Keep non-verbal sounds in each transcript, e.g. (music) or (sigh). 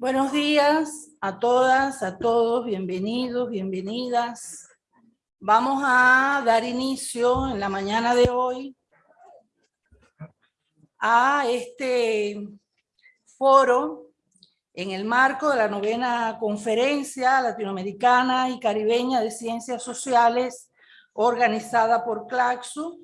Buenos días a todas, a todos, bienvenidos, bienvenidas. Vamos a dar inicio en la mañana de hoy a este foro en el marco de la novena conferencia latinoamericana y caribeña de ciencias sociales organizada por Claxo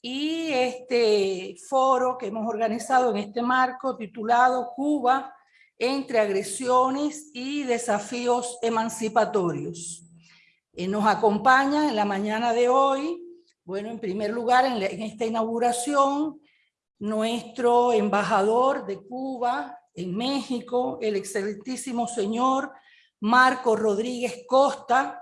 y este foro que hemos organizado en este marco titulado Cuba entre agresiones y desafíos emancipatorios. Eh, nos acompaña en la mañana de hoy, bueno, en primer lugar en, en esta inauguración, nuestro embajador de Cuba en México, el excelentísimo señor Marco Rodríguez Costa.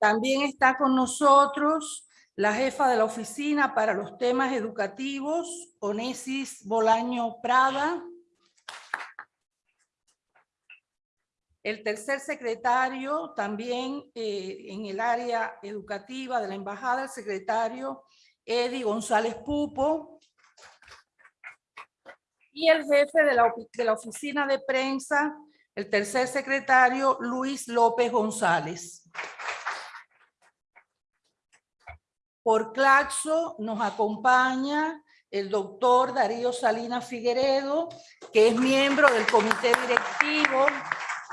También está con nosotros la jefa de la Oficina para los Temas Educativos, Onesis Bolaño Prada. El tercer secretario, también eh, en el área educativa de la Embajada, el secretario Eddie González Pupo. Y el jefe de la, de la oficina de prensa, el tercer secretario Luis López González. Por Claxo nos acompaña el doctor Darío Salinas Figueredo, que es miembro del comité directivo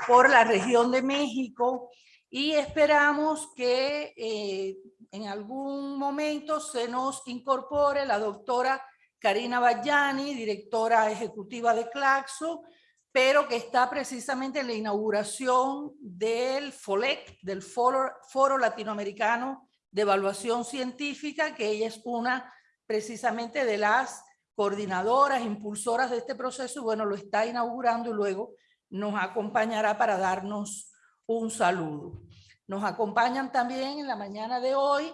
por la región de México y esperamos que eh, en algún momento se nos incorpore la doctora Karina Bayani, directora ejecutiva de Claxo, pero que está precisamente en la inauguración del FOLEC, del Foro, Foro Latinoamericano de evaluación científica, que ella es una precisamente de las coordinadoras, impulsoras de este proceso, y bueno, lo está inaugurando y luego nos acompañará para darnos un saludo. Nos acompañan también en la mañana de hoy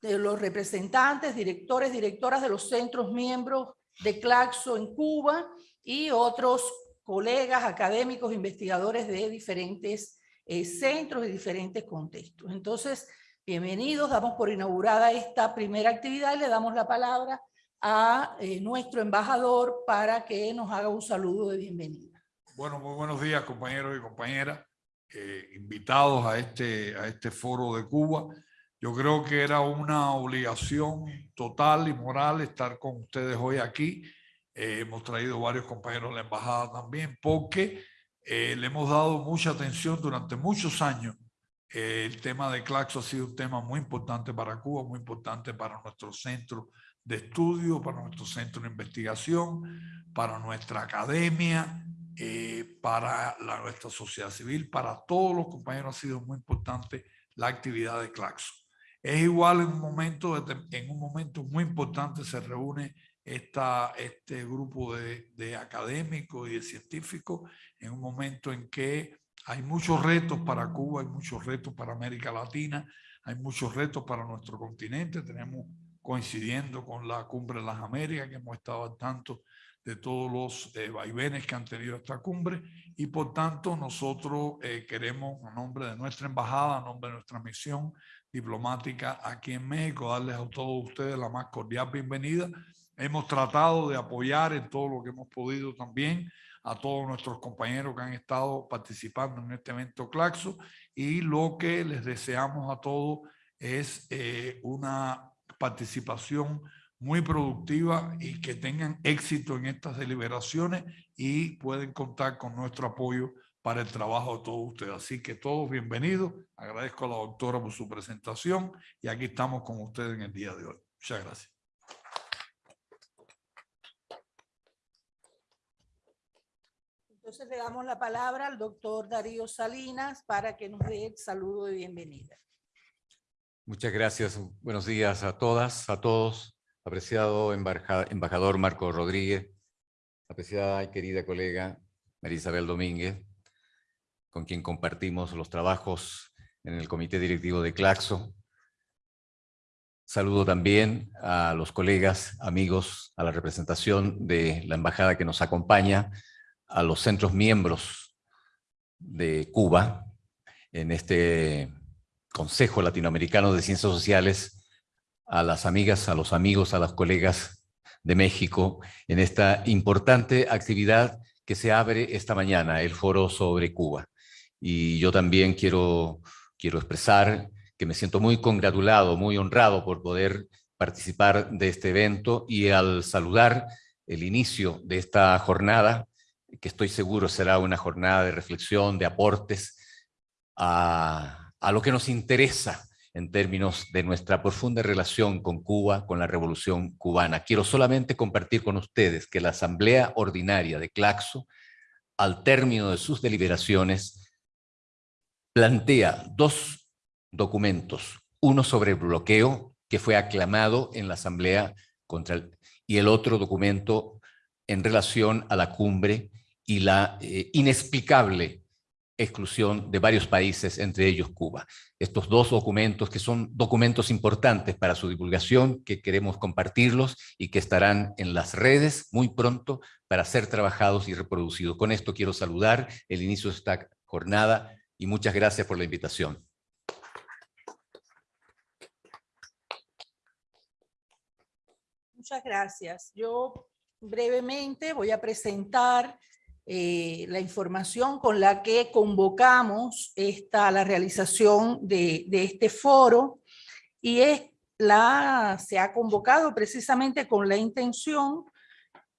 de los representantes, directores, directoras de los centros miembros de Claxo en Cuba y otros colegas académicos, investigadores de diferentes eh, centros y diferentes contextos. Entonces, Bienvenidos, damos por inaugurada esta primera actividad le damos la palabra a eh, nuestro embajador para que nos haga un saludo de bienvenida. Bueno, muy buenos días compañeros y compañeras, eh, invitados a este, a este foro de Cuba. Yo creo que era una obligación total y moral estar con ustedes hoy aquí. Eh, hemos traído varios compañeros de la embajada también porque le hemos dado mucha atención durante muchos años el tema de Claxo ha sido un tema muy importante para Cuba, muy importante para nuestro centro de estudio, para nuestro centro de investigación, para nuestra academia, eh, para la, nuestra sociedad civil, para todos los compañeros ha sido muy importante la actividad de Claxo. Es igual en un momento, en un momento muy importante se reúne este grupo de, de académicos y de científicos en un momento en que hay muchos retos para Cuba, hay muchos retos para América Latina, hay muchos retos para nuestro continente. Tenemos coincidiendo con la Cumbre de las Américas, que hemos estado al tanto de todos los eh, vaivenes que han tenido esta cumbre y por tanto nosotros eh, queremos a nombre de nuestra embajada, a nombre de nuestra misión diplomática aquí en México, darles a todos ustedes la más cordial bienvenida. Hemos tratado de apoyar en todo lo que hemos podido también a todos nuestros compañeros que han estado participando en este evento Claxo y lo que les deseamos a todos es eh, una participación muy productiva y que tengan éxito en estas deliberaciones y pueden contar con nuestro apoyo para el trabajo de todos ustedes. Así que todos bienvenidos. Agradezco a la doctora por su presentación y aquí estamos con ustedes en el día de hoy. Muchas gracias. Entonces le damos la palabra al doctor Darío Salinas para que nos dé el saludo de bienvenida. Muchas gracias. Buenos días a todas, a todos. Apreciado embajador Marco Rodríguez, apreciada y querida colega María Isabel Domínguez, con quien compartimos los trabajos en el Comité Directivo de Claxo. Saludo también a los colegas, amigos, a la representación de la embajada que nos acompaña, a los centros miembros de Cuba en este Consejo Latinoamericano de Ciencias Sociales, a las amigas, a los amigos, a las colegas de México en esta importante actividad que se abre esta mañana, el foro sobre Cuba. Y yo también quiero, quiero expresar que me siento muy congratulado, muy honrado por poder participar de este evento y al saludar el inicio de esta jornada, que estoy seguro será una jornada de reflexión, de aportes a, lo que nos interesa en términos de nuestra profunda relación con Cuba, con la Revolución Cubana. Quiero solamente compartir con ustedes que la Asamblea Ordinaria de Claxo, al término de sus deliberaciones, plantea dos documentos, uno sobre el bloqueo, que fue aclamado en la Asamblea, y el otro documento en relación a la cumbre y la eh, inexplicable exclusión de varios países, entre ellos Cuba. Estos dos documentos, que son documentos importantes para su divulgación, que queremos compartirlos y que estarán en las redes muy pronto para ser trabajados y reproducidos. Con esto quiero saludar el inicio de esta jornada y muchas gracias por la invitación. Muchas gracias. Yo brevemente voy a presentar eh, la información con la que convocamos esta, la realización de, de este foro. Y es la, se ha convocado precisamente con la intención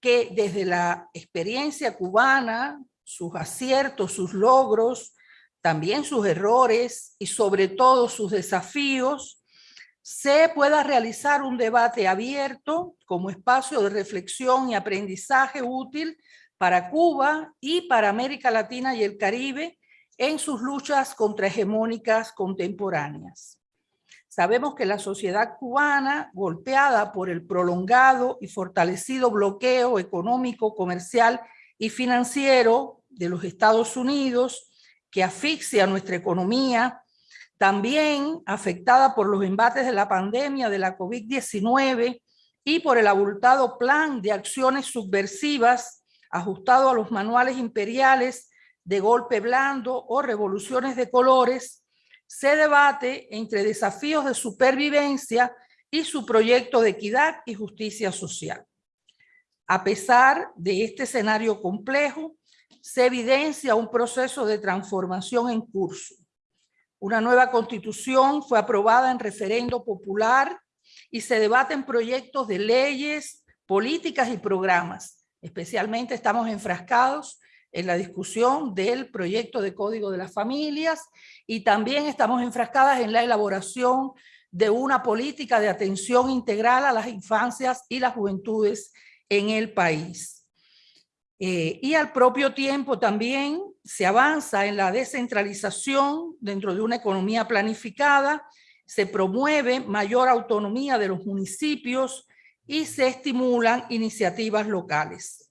que desde la experiencia cubana, sus aciertos, sus logros, también sus errores y sobre todo sus desafíos, se pueda realizar un debate abierto como espacio de reflexión y aprendizaje útil para Cuba y para América Latina y el Caribe en sus luchas contrahegemónicas contemporáneas. Sabemos que la sociedad cubana, golpeada por el prolongado y fortalecido bloqueo económico, comercial y financiero de los Estados Unidos, que asfixia nuestra economía, también afectada por los embates de la pandemia de la COVID-19 y por el abultado plan de acciones subversivas ajustado a los manuales imperiales de golpe blando o revoluciones de colores, se debate entre desafíos de supervivencia y su proyecto de equidad y justicia social. A pesar de este escenario complejo, se evidencia un proceso de transformación en curso. Una nueva constitución fue aprobada en referendo popular y se debaten proyectos de leyes, políticas y programas Especialmente estamos enfrascados en la discusión del proyecto de Código de las Familias y también estamos enfrascadas en la elaboración de una política de atención integral a las infancias y las juventudes en el país. Eh, y al propio tiempo también se avanza en la descentralización dentro de una economía planificada, se promueve mayor autonomía de los municipios y se estimulan iniciativas locales.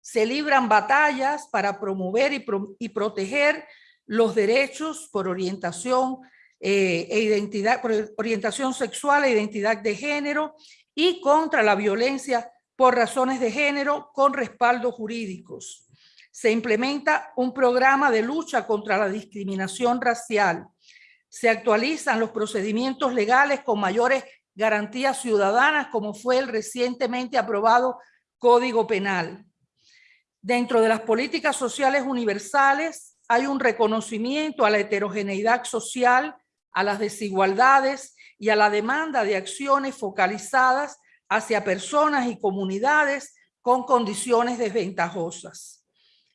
Se libran batallas para promover y, proteger los derechos por orientación, eh, e identidad, por orientación sexual e identidad de género y contra la violencia por razones de género con respaldos jurídicos. Se implementa un programa de lucha contra la discriminación racial. Se actualizan los procedimientos legales con mayores garantías ciudadanas como fue el recientemente aprobado Código Penal. Dentro de las políticas sociales universales hay un reconocimiento a la heterogeneidad social, a las desigualdades y a la demanda de acciones focalizadas hacia personas y comunidades con condiciones desventajosas.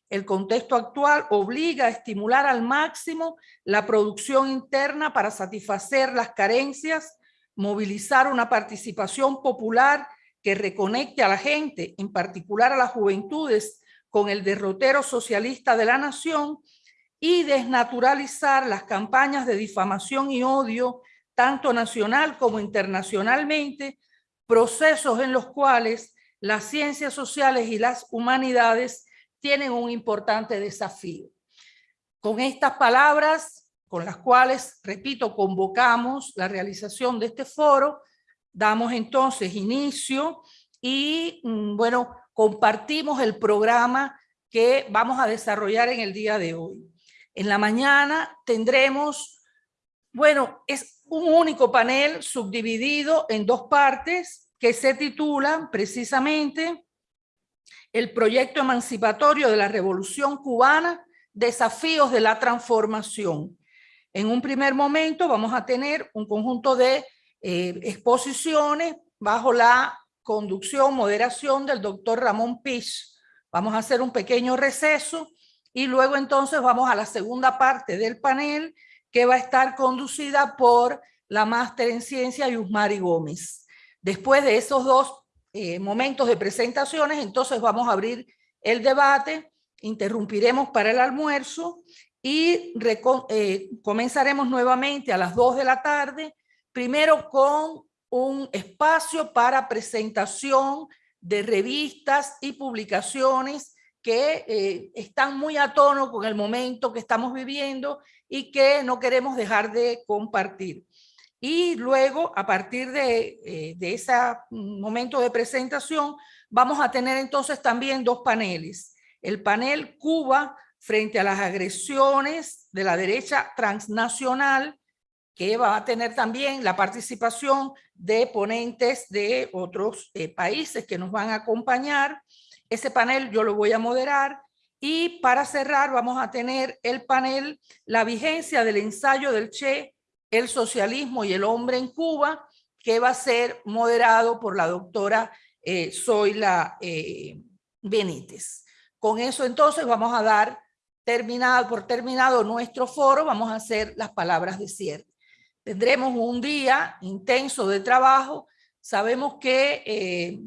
El contexto actual obliga a estimular al máximo la producción interna para satisfacer las carencias movilizar una participación popular que reconecte a la gente, en particular a las juventudes, con el derrotero socialista de la nación y desnaturalizar las campañas de difamación y odio, tanto nacional como internacionalmente, procesos en los cuales las ciencias sociales y las humanidades tienen un importante desafío. Con estas palabras con las cuales, repito, convocamos la realización de este foro, damos entonces inicio y, mm, bueno, compartimos el programa que vamos a desarrollar en el día de hoy. En la mañana tendremos, bueno, es un único panel subdividido en dos partes. que se titula precisamente El proyecto emancipatorio de la Revolución Cubana, desafíos de la transformación. En un primer momento vamos a tener un conjunto de eh, exposiciones bajo la conducción, moderación del doctor Ramón Pich. Vamos a hacer un pequeño receso y luego entonces vamos a la segunda parte del panel que va a estar conducida por la máster en ciencia Yusmari Gómez. Después de esos dos eh, momentos de presentaciones, entonces vamos a abrir el debate, interrumpiremos para el almuerzo y eh, comenzaremos nuevamente a las 2 de la tarde, primero con un espacio para presentación de revistas y publicaciones que eh, están muy a tono con el momento que estamos viviendo y que no queremos dejar de compartir. Y luego, a partir de, eh, de ese momento de presentación, vamos a tener entonces también dos paneles. El panel Cuba frente a las agresiones de la derecha transnacional, que va a tener también la participación de ponentes de otros eh, países que nos van a acompañar. Ese panel yo lo voy a moderar y para cerrar vamos a tener el panel La vigencia del ensayo del Che, el socialismo y el hombre en Cuba, que va a ser moderado por la doctora eh, Zoila eh, Benítez. Con eso entonces vamos a dar terminado, por terminado nuestro foro, vamos a hacer las palabras de cierre. Tendremos un día intenso de trabajo. Sabemos que eh,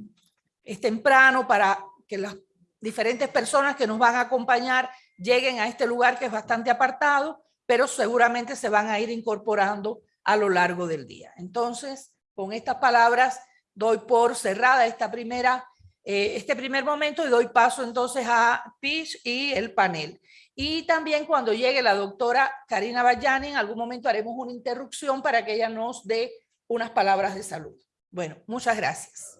es temprano para que las diferentes personas que nos van a acompañar lleguen a este lugar que es bastante apartado, pero seguramente se van a ir incorporando a lo largo del día. Entonces, con estas palabras doy por cerrada esta primera, eh, este primer momento y doy paso entonces a Pish y el panel. Y también cuando llegue la doctora Karina Bayani, en algún momento haremos una interrupción para que ella nos dé unas palabras de salud. Bueno, muchas gracias.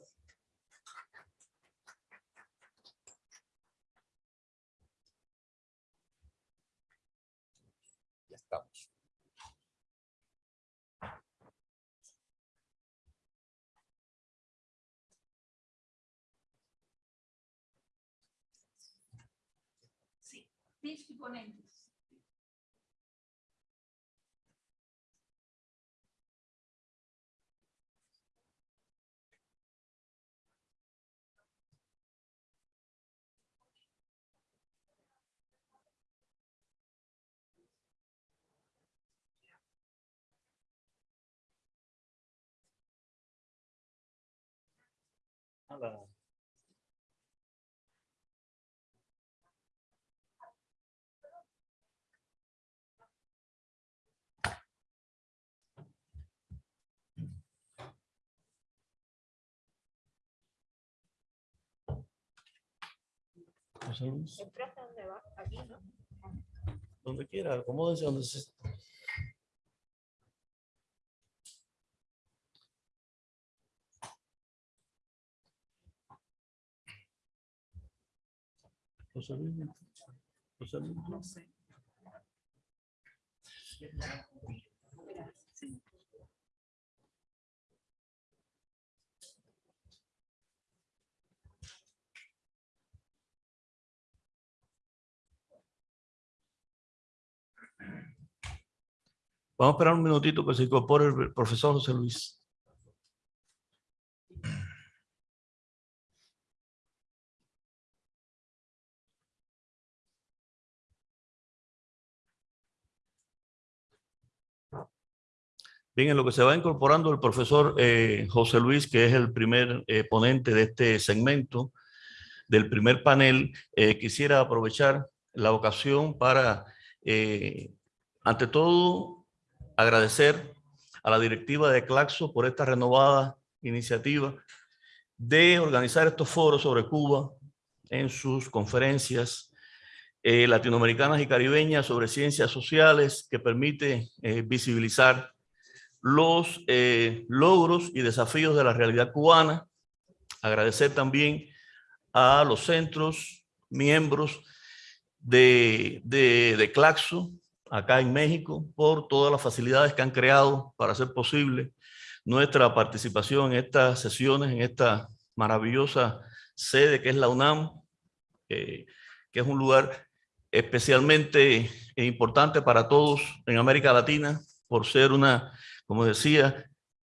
exponentes. Hello. José Luis, ¿Entraste dónde va? Aquí, ¿no? donde quiera, acomódense donde se... José Luis, José Luis. No sé. Vamos a esperar un minutito que se incorpore el profesor José Luis. Bien, en lo que se va incorporando el profesor eh, José Luis, que es el primer eh, ponente de este segmento, del primer panel, eh, quisiera aprovechar la ocasión para, ante todo, agradecer a la directiva de Claxo por esta renovada iniciativa de organizar estos foros sobre Cuba en sus conferencias latinoamericanas y caribeñas sobre ciencias sociales que permite visibilizar los eh, logros y desafíos de la realidad cubana. Agradecer también a los centros, miembros de, de, Claxo, acá en México, por todas las facilidades que han creado para hacer posible nuestra participación en estas sesiones, en esta maravillosa sede que es la UNAM, eh, que es un lugar especialmente importante para todos en América Latina, por ser una, como decía,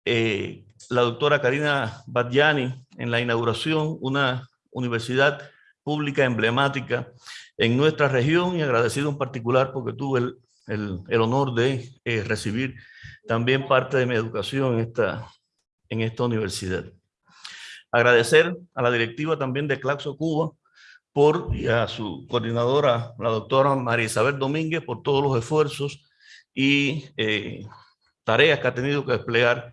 eh, la doctora Karina Badjani en la inauguración, una universidad pública emblemática en nuestra región y agradecido en particular porque tuve el, el, el honor de eh, recibir también parte de mi educación en esta, en esta universidad. Agradecer a la directiva también de Claxo Cuba por, y a su coordinadora, la doctora María Isabel Domínguez, por todos los esfuerzos y eh, tareas que ha tenido que desplegar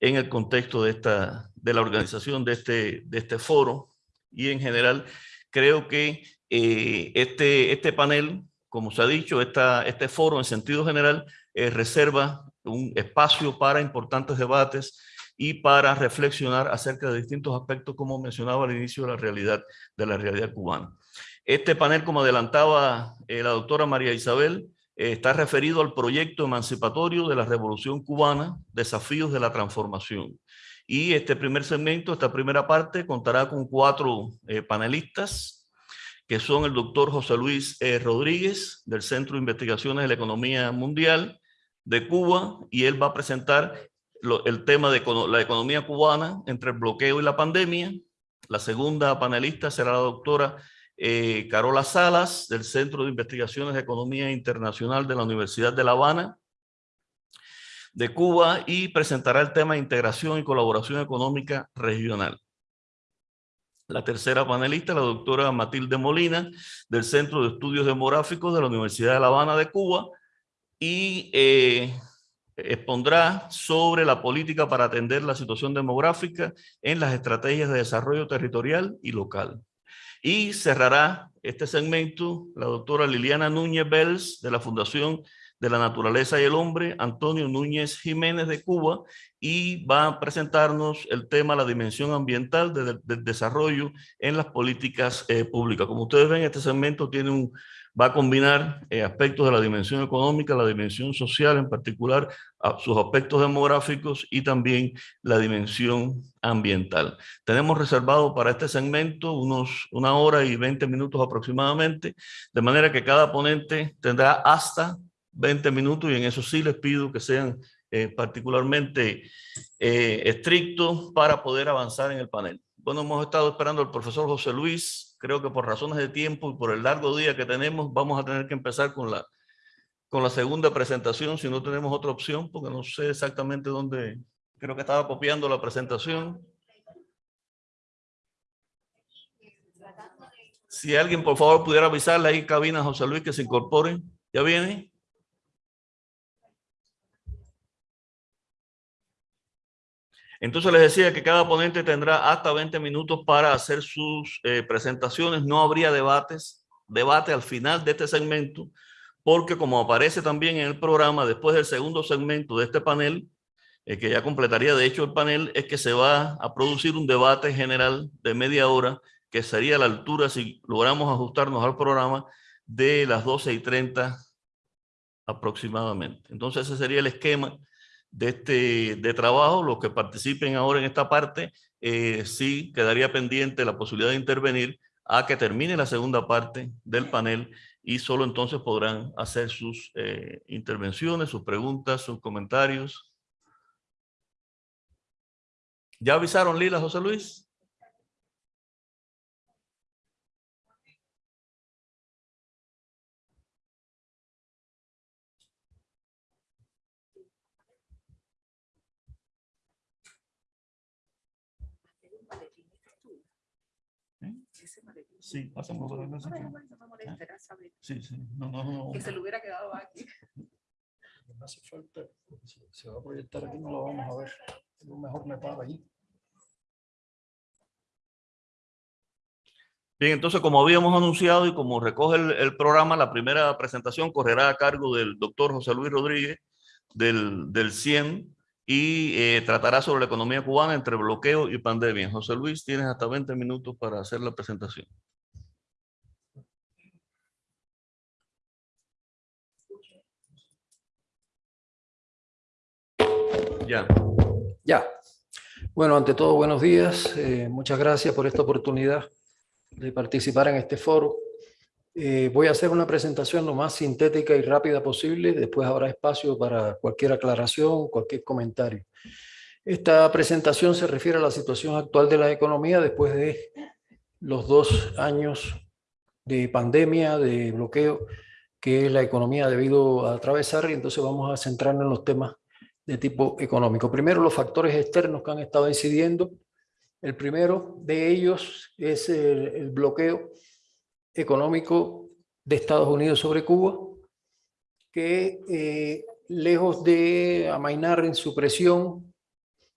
en el contexto de, esta, de la organización de este, de este foro. Y en general, creo que eh, este, este panel, como se ha dicho, esta, este foro en sentido general eh, reserva un espacio para importantes debates y para reflexionar acerca de distintos aspectos, como mencionaba al inicio, de la realidad, de la realidad cubana. Este panel, como adelantaba eh, la doctora María Isabel, está referido al proyecto emancipatorio de la Revolución Cubana, Desafíos de la Transformación. Y este primer segmento, esta primera parte, contará con cuatro eh, panelistas, que son el doctor José Luis Rodríguez, del Centro de Investigaciones de la Economía Mundial de Cuba, y él va a presentar el tema de la economía cubana entre el bloqueo y la pandemia. La segunda panelista será la doctora eh, Carola Salas, del Centro de Investigaciones de Economía Internacional de la Universidad de La Habana, de Cuba, y presentará el tema de integración y colaboración económica regional. La tercera panelista, la doctora Matilde Molina, del Centro de Estudios Demográficos de la Universidad de La Habana de Cuba, y eh, expondrá sobre la política para atender la situación demográfica en las estrategias de desarrollo territorial y local. Y cerrará este segmento la doctora Liliana Núñez Bells de la Fundación de la Naturaleza y el Hombre, Antonio Núñez Jiménez de Cuba, y va a presentarnos el tema la dimensión ambiental del desarrollo en las políticas eh, públicas. Como ustedes ven, este segmento tiene un, va a combinar eh, aspectos de la dimensión económica, la dimensión social, en particular sus aspectos demográficos y también la dimensión ambiental. Tenemos reservado para este segmento unos una hora y 20 minutos aproximadamente, de manera que cada ponente tendrá hasta 20 minutos y en eso sí les pido que sean eh, particularmente eh, estrictos para poder avanzar en el panel. Bueno, hemos estado esperando al profesor José Luis creo que por razones de tiempo y por el largo día que tenemos, vamos a tener que empezar con la, con la segunda presentación, si no tenemos otra opción, porque no sé exactamente dónde, creo que estaba copiando la presentación. Si alguien, por favor, pudiera avisarle ahí cabina José Luis que se incorporen. ¿Ya viene? Entonces les decía que cada ponente tendrá hasta 20 minutos para hacer sus eh, presentaciones. No habría debates, debate al final de este segmento, porque como aparece también en el programa, después del segundo segmento de este panel, eh, que ya completaría de hecho el panel, es que se va a producir un debate general de media hora, que sería a la altura, si logramos ajustarnos al programa, de las 12 y 30 aproximadamente. Entonces ese sería el esquema de, este, de trabajo, los que participen ahora en esta parte, eh, sí quedaría pendiente la posibilidad de intervenir a que termine la segunda parte del panel y solo entonces podrán hacer sus eh, intervenciones, sus preguntas, sus comentarios. ¿Ya avisaron Lila, José Luis? Sí, pasamos por la Sí, sí. No, no, no. Que se lo hubiera quedado aquí. No hace falta, se va a proyectar aquí no lo vamos a ver. Yo mejor me paro ahí. Bien, entonces como habíamos anunciado y como recoge el, el, programa, la primera presentación correrá a cargo del doctor José Luis Rodríguez del, del CIEN y eh, tratará sobre la economía cubana entre bloqueo y pandemia. José Luis, tienes hasta 20 minutos para hacer la presentación. Ya. Bueno, ante todo, buenos días. Eh, muchas gracias por esta oportunidad de participar en este foro. Eh, voy a hacer una presentación lo más sintética y rápida posible. Después habrá espacio para cualquier aclaración, cualquier comentario. Esta presentación se refiere a la situación actual de la economía después de los dos años de pandemia, de bloqueo que la economía ha debido atravesar y entonces vamos a centrarnos en los temas de tipo económico. Primero, los factores externos que han estado incidiendo. El primero de ellos es el, bloqueo económico de Estados Unidos sobre Cuba, que eh, lejos de amainar en su presión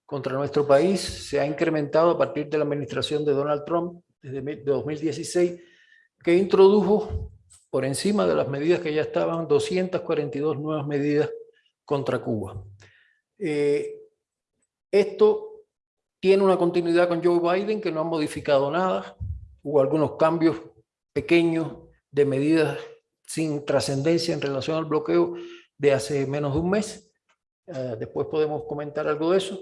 contra nuestro país, se ha incrementado a partir de la administración de Donald Trump desde 2016, que introdujo por encima de las medidas que ya estaban 242 nuevas medidas contra Cuba. Eh, esto tiene una continuidad con Joe Biden que no ha modificado nada. Hubo algunos cambios pequeños de medidas sin trascendencia en relación al bloqueo de hace menos de un mes. Uh, después podemos comentar algo de eso.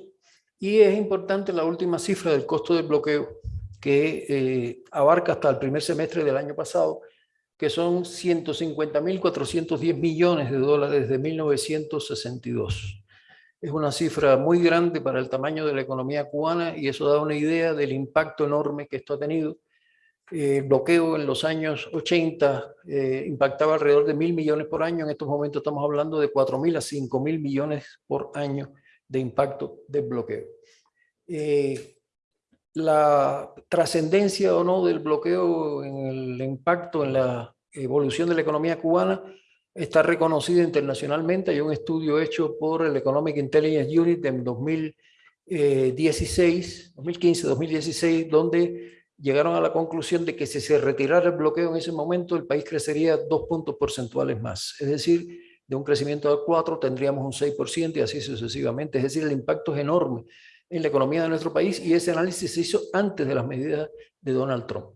Y es importante la última cifra del costo del bloqueo que eh, abarca hasta el primer semestre del año pasado, que son 150.410 millones de dólares de 1962. Es una cifra muy grande para el tamaño de la economía cubana y eso da una idea del impacto enorme que esto ha tenido. Eh, el bloqueo en los años 80 eh, impactaba alrededor de mil millones por año. En estos momentos estamos hablando de 4 mil a 5 mil millones por año de impacto del bloqueo. Eh, la trascendencia o no del bloqueo en el impacto en la evolución de la economía cubana está reconocido internacionalmente. Hay un estudio hecho por el Economic Intelligence Unit en 2016, 2015-2016, donde llegaron a la conclusión de que si se retirara el bloqueo en ese momento, el país crecería dos puntos porcentuales más. Es decir, de un crecimiento de 4 tendríamos un 6% y así sucesivamente. Es decir, el impacto es enorme en la economía de nuestro país y ese análisis se hizo antes de las medidas de Donald Trump.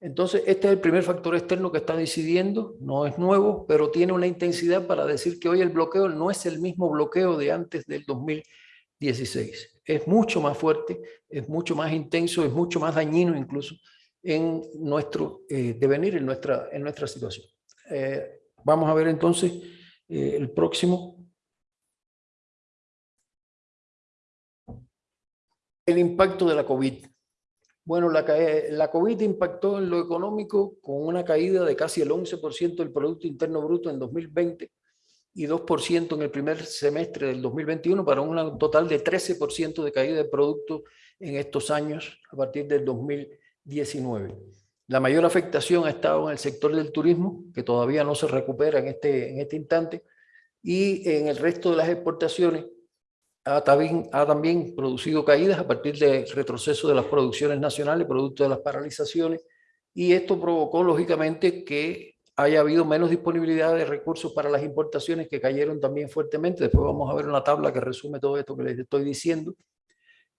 Entonces, este es el primer factor externo que está decidiendo, no es nuevo, pero tiene una intensidad para decir que hoy el bloqueo no es el mismo bloqueo de antes del 2016. Es mucho más fuerte, es mucho más intenso, es mucho más dañino incluso en nuestro eh, devenir, en nuestra, en nuestra situación. Eh, vamos a ver entonces eh, el próximo. El impacto de la COVID. Bueno, la, la COVID impactó en lo económico con una caída de casi el 11% del Producto Interno Bruto en 2020 y 2% en el primer semestre del 2021 para un total de 13% de caída de producto en estos años a partir del 2019. La mayor afectación ha estado en el sector del turismo, que todavía no se recupera en este, en este instante, y en el resto de las exportaciones, ha también, ha también producido caídas a partir del retroceso de las producciones nacionales, producto de las paralizaciones, y esto provocó lógicamente que haya habido menos disponibilidad de recursos para las importaciones que cayeron también fuertemente. Después vamos a ver una tabla que resume todo esto que les estoy diciendo.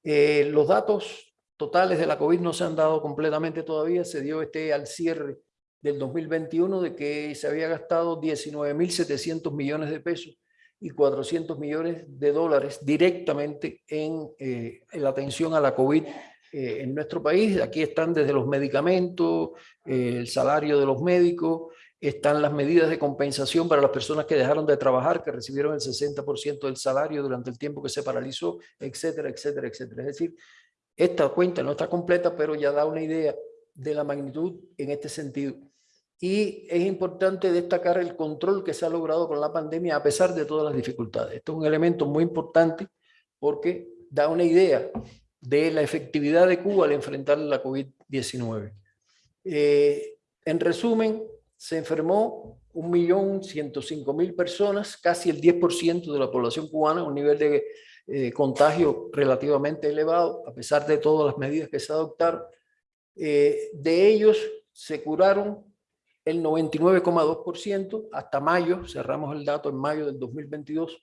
Eh, los datos totales de la COVID no se han dado completamente todavía, se dio este al cierre del 2021 de que se había gastado 19.700 millones de pesos y 400 millones de dólares directamente en, eh, en la atención a la COVID eh, en nuestro país. Aquí están desde los medicamentos, eh, el salario de los médicos, están las medidas de compensación para las personas que dejaron de trabajar, que recibieron el 60% del salario durante el tiempo que se paralizó, etcétera, etcétera, etcétera. Es decir, esta cuenta no está completa, pero ya da una idea de la magnitud en este sentido. Y es importante destacar el control que se ha logrado con la pandemia a pesar de todas las dificultades. Esto es un elemento muy importante porque da una idea de la efectividad de Cuba al enfrentar la COVID-19. Eh, en resumen, se enfermó 1.105.000 personas, casi el 10% de la población cubana, un nivel de eh, contagio relativamente elevado, a pesar de todas las medidas que se adoptaron. Eh, de ellos se curaron el 99,2% hasta mayo, cerramos el dato en mayo del 2022.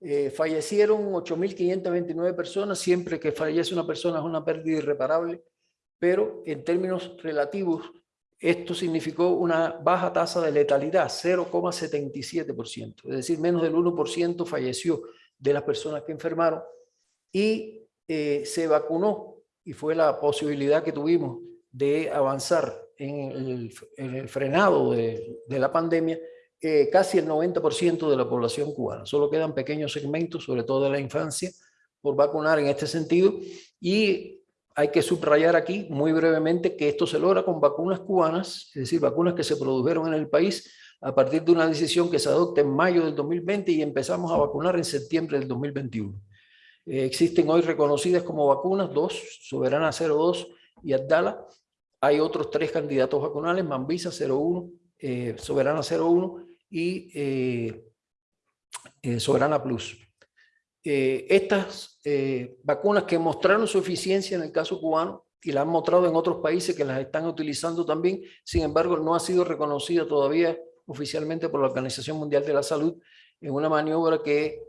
Eh, fallecieron 8.529 personas, siempre que fallece una persona es una pérdida irreparable, pero en términos relativos esto significó una baja tasa de letalidad, 0,77%, es decir, menos del 1% falleció de las personas que enfermaron y eh, se vacunó. Y fue la posibilidad que tuvimos de avanzar en el, en el frenado de, de, la pandemia eh, casi el 90% de la población cubana. Solo quedan pequeños segmentos, sobre todo de la infancia, por vacunar en este sentido y hay que subrayar aquí muy brevemente que esto se logra con vacunas cubanas, es decir, vacunas que se produjeron en el país a partir de una decisión que se adopta en mayo del 2020 y empezamos a vacunar en septiembre del 2021. Eh, existen hoy reconocidas como vacunas, dos, Soberana 02 y Abdala. Hay otros tres candidatos vacunales, Mambisa 01, eh, Soberana 01 y eh, eh, Soberana Plus. Eh, estas eh, vacunas que mostraron su eficiencia en el caso cubano y la han mostrado en otros países que las están utilizando también, sin embargo no ha sido reconocida todavía oficialmente por la Organización Mundial de la Salud en una maniobra que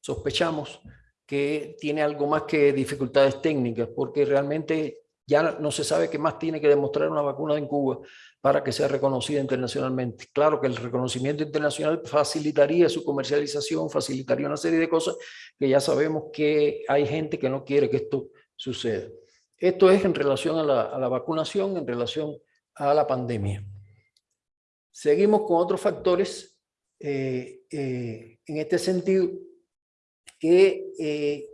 sospechamos que tiene algo más que dificultades técnicas, porque realmente ya no se sabe qué más tiene que demostrar una vacuna en Cuba para que sea reconocida internacionalmente. Claro que el reconocimiento internacional facilitaría su comercialización, facilitaría una serie de cosas que ya sabemos que hay gente que no quiere que esto suceda. Esto es en relación a la, vacunación, en relación a la pandemia. Seguimos con otros factores eh, eh, en este sentido que eh,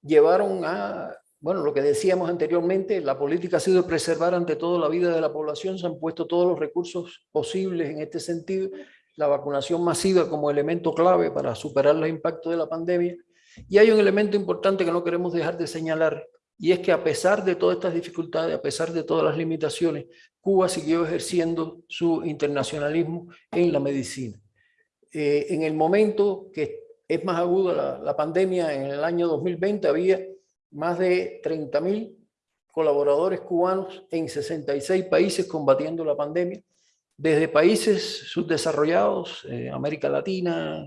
llevaron a bueno, lo que decíamos anteriormente, la política ha sido preservar ante todo la vida de la población, se han puesto todos los recursos posibles en este sentido, la vacunación masiva como elemento clave para superar los impactos de la pandemia. Y hay un elemento importante que no queremos dejar de señalar, y es que a pesar de todas estas dificultades, a pesar de todas las limitaciones, Cuba siguió ejerciendo su internacionalismo en la medicina. Eh, en el momento que es más aguda la, la pandemia, en el año 2020 había más de 30.000 colaboradores cubanos en 66 países combatiendo la pandemia, desde países subdesarrollados, eh, América Latina,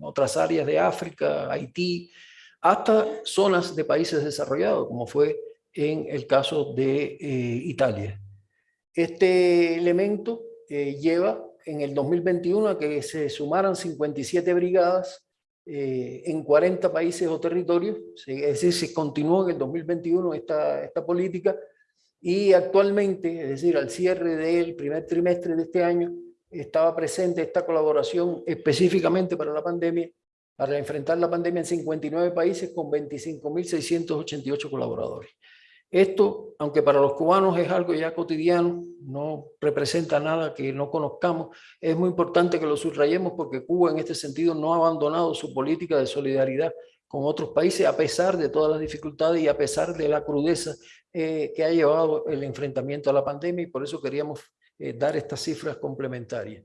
otras áreas de África, Haití, hasta zonas de países desarrollados, como fue en el caso de eh, Italia. Este elemento eh, lleva en el 2021 a que se sumaran 57 brigadas eh, en 40 países o territorios, es decir, se continuó en el 2021 esta, esta política y actualmente, es decir, al cierre del primer trimestre de este año, estaba presente esta colaboración específicamente para la pandemia, para enfrentar la pandemia en 59 países con 25.688 colaboradores. Esto, aunque para los cubanos es algo ya cotidiano, no representa nada que no conozcamos, es muy importante que lo subrayemos porque Cuba en este sentido no ha abandonado su política de solidaridad con otros países a pesar de todas las dificultades y a pesar de la crudeza eh, que ha llevado el enfrentamiento a la pandemia y por eso queríamos eh, dar estas cifras complementarias.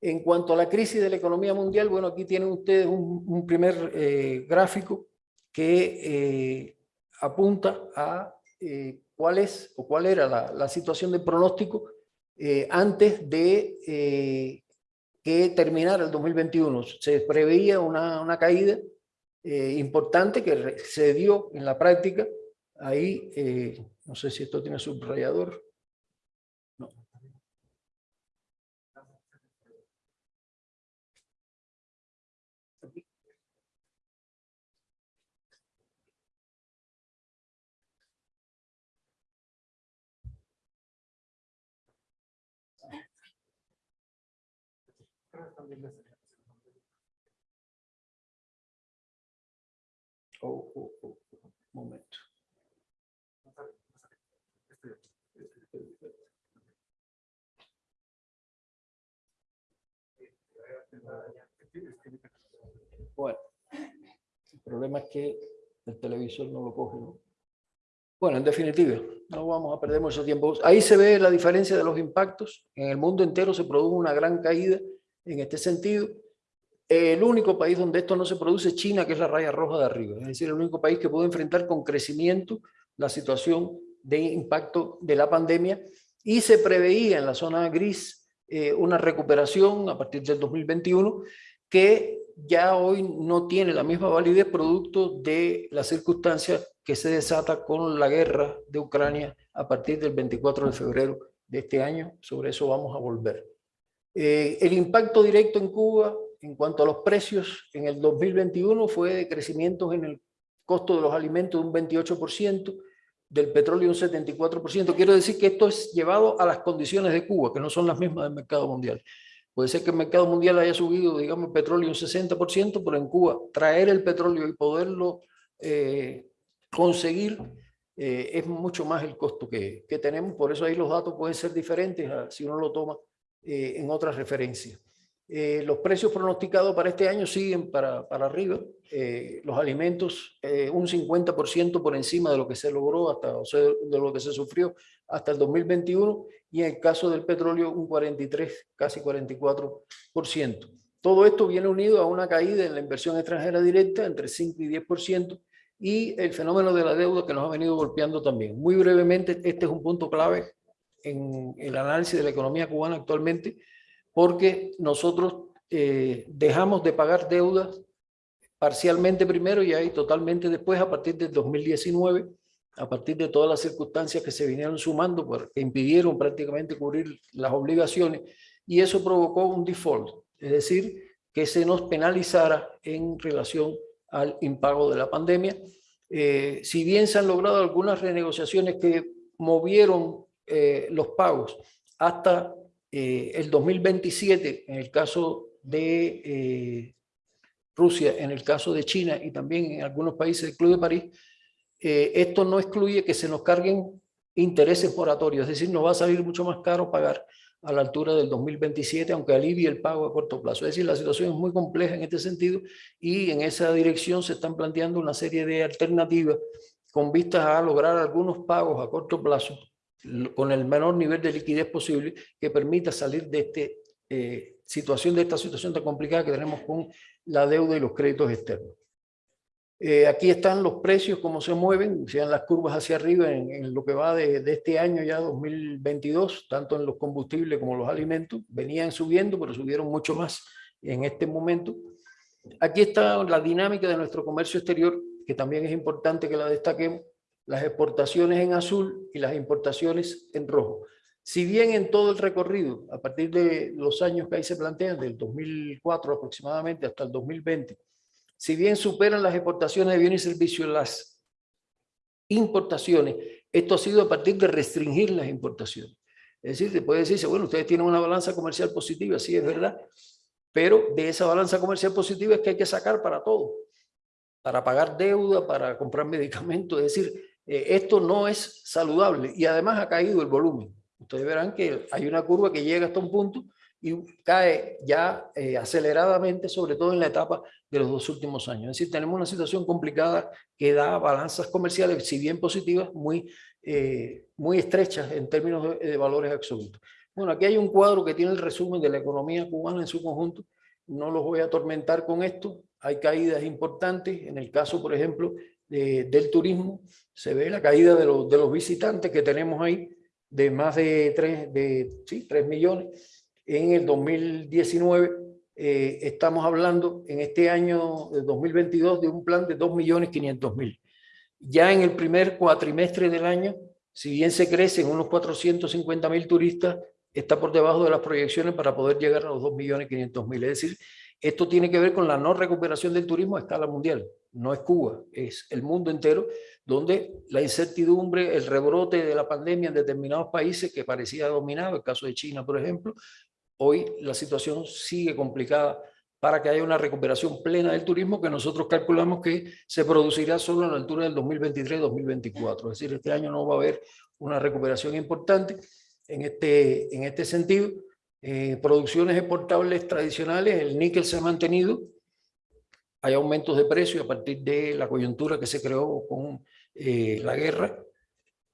En cuanto a la crisis de la economía mundial, bueno, aquí tienen ustedes un, primer eh, gráfico que apunta a eh, cuál es o cuál era la, situación de pronóstico eh, antes de eh, que terminara el 2021. Se preveía una, una caída importante que se dio en la práctica. Ahí, no sé si esto tiene subrayador. No. Oh, oh, oh, momento. Bueno, el problema es que el televisor no lo coge, ¿no? Bueno, en definitiva, no vamos a perder mucho tiempo. Ahí se ve la diferencia de los impactos. En el mundo entero se produjo una gran caída en este sentido. El único país donde esto no se produce es China, que es la raya roja de arriba. Es decir, el único país que pudo enfrentar con crecimiento la situación de impacto de la pandemia y se preveía en la zona gris eh, una recuperación a partir del 2021 que ya hoy no tiene la misma validez producto de las circunstancias que se desata con la guerra de Ucrania a partir del 24 de febrero de este año. Sobre eso vamos a volver. Eh, el impacto directo en Cuba en cuanto a los precios en el 2021 fue de crecimientos en el costo de los alimentos de un 28%, del petróleo un 74%. Quiero decir que esto es llevado a las condiciones de Cuba, que no son las mismas del mercado mundial. Puede ser que el mercado mundial haya subido, digamos, el petróleo un 60%, pero en Cuba traer el petróleo y poderlo eh, conseguir eh, es mucho más el costo que, que, tenemos. Por eso ahí los datos pueden ser diferentes si uno lo toma eh, en otras referencias. Eh, los precios pronosticados para este año siguen para, para arriba. Eh, los alimentos eh, un 50% por encima de lo que se logró, hasta, o sea, de lo que se sufrió hasta el 2021 y en el caso del petróleo un 43, casi 44%. Todo esto viene unido a una caída en la inversión extranjera directa entre 5 y 10% y el fenómeno de la deuda que nos ha venido golpeando también. Muy brevemente, este es un punto clave en el análisis de la economía cubana actualmente, porque nosotros eh, dejamos de pagar deudas parcialmente primero y ahí totalmente después a partir del 2019, a partir de todas las circunstancias que se vinieron sumando, que impidieron prácticamente cubrir las obligaciones, y eso provocó un default, es decir, que se nos penalizara en relación al impago de la pandemia. Eh, si bien se han logrado algunas renegociaciones que movieron eh, los pagos hasta eh, el 2027, en el caso de eh, Rusia, en el caso de China y también en algunos países del Club de París, esto no excluye que se nos carguen intereses moratorios, es decir, nos va a salir mucho más caro pagar a la altura del 2027, aunque alivie el pago a corto plazo. Es decir, la situación es muy compleja en este sentido y en esa dirección se están planteando una serie de alternativas con vistas a lograr algunos pagos a corto plazo con el menor nivel de liquidez posible que permita salir de esta eh, situación, de esta situación tan complicada que tenemos con la deuda y los créditos externos. Eh, aquí están los precios, cómo se mueven, sean las curvas hacia arriba en, lo que va de, de, este año ya 2022, tanto en los combustibles como los alimentos, venían subiendo, pero subieron mucho más en este momento. Aquí está la dinámica de nuestro comercio exterior, que también es importante que la destaquemos las exportaciones en azul y las importaciones en rojo. Si bien en todo el recorrido, a partir de los años que ahí se plantean, del 2004 aproximadamente hasta el 2020, si bien superan las exportaciones de bienes y servicios las importaciones, esto ha sido a partir de restringir las importaciones. Es decir, se puede decirse, bueno, ustedes tienen una balanza comercial positiva, sí es verdad, pero de esa balanza comercial positiva es que hay que sacar para todo, para pagar deuda, para comprar (laughs) medicamentos, es decir, eh, esto no es saludable y además ha caído el volumen. Ustedes verán que hay una curva que llega hasta un punto y cae ya eh, aceleradamente, sobre todo en la etapa de los dos últimos años. Es decir, tenemos una situación complicada que da balanzas comerciales, si bien positivas, muy, eh, muy estrechas en términos de, de, valores absolutos. Bueno, aquí hay un cuadro que tiene el resumen de la economía cubana en su conjunto. No los voy a atormentar con esto. Hay caídas importantes. En el caso, por ejemplo, del turismo, se ve la caída de los, de los visitantes que tenemos ahí, de más de 3, de, sí, 3 millones. En el 2019 eh, estamos hablando en este año de 2022 de un plan de 2 millones 500 mil. Ya en el primer cuatrimestre del año, si bien se crecen unos 450 mil turistas, está por debajo de las proyecciones para poder llegar a los 2 millones 500 mil. Es decir, esto tiene que ver con la no recuperación del turismo a escala mundial no es Cuba, es el mundo entero, donde la incertidumbre, el rebrote de la pandemia en determinados países que parecía dominado, el caso de China, por ejemplo, hoy la situación sigue complicada para que haya una recuperación plena del turismo que nosotros calculamos que se producirá solo a la altura del 2023-2024. Es decir, este año no va a haber una recuperación importante en este, en este sentido. Eh, producciones exportables tradicionales, el níquel se ha mantenido, hay aumentos de precio a partir de la coyuntura que se creó con eh, la guerra,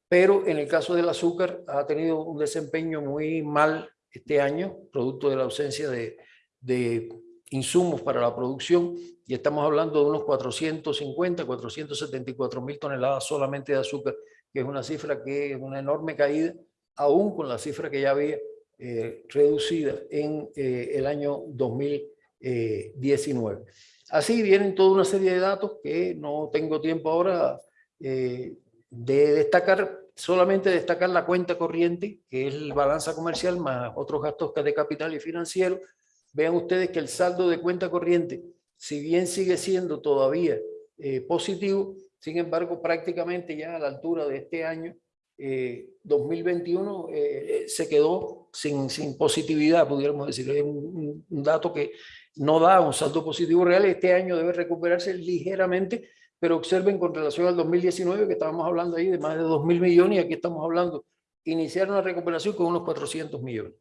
pero en el caso del azúcar ha tenido un desempeño muy mal este año, producto de la ausencia de, de insumos para la producción, y estamos hablando de unos 450, 474 mil toneladas solamente de azúcar, que es una cifra que es una enorme caída, aún con la cifra que ya había eh, reducida en eh, el año 2019. Así vienen toda una serie de datos que no tengo tiempo ahora eh, de destacar, solamente destacar la cuenta corriente, que es el balanza comercial más otros gastos de capital y financiero. Vean ustedes que el saldo de cuenta corriente, si bien sigue siendo todavía eh, positivo, Sin embargo, prácticamente ya a la altura de este año, 2021, se quedó sin, sin positividad, pudiéramos decir. Es un, un dato que no da un salto positivo real. Este año debe recuperarse ligeramente, pero observen con relación al 2019, que estábamos hablando ahí de más de 2 mil millones, y aquí estamos hablando, iniciar una recuperación con unos 400 millones.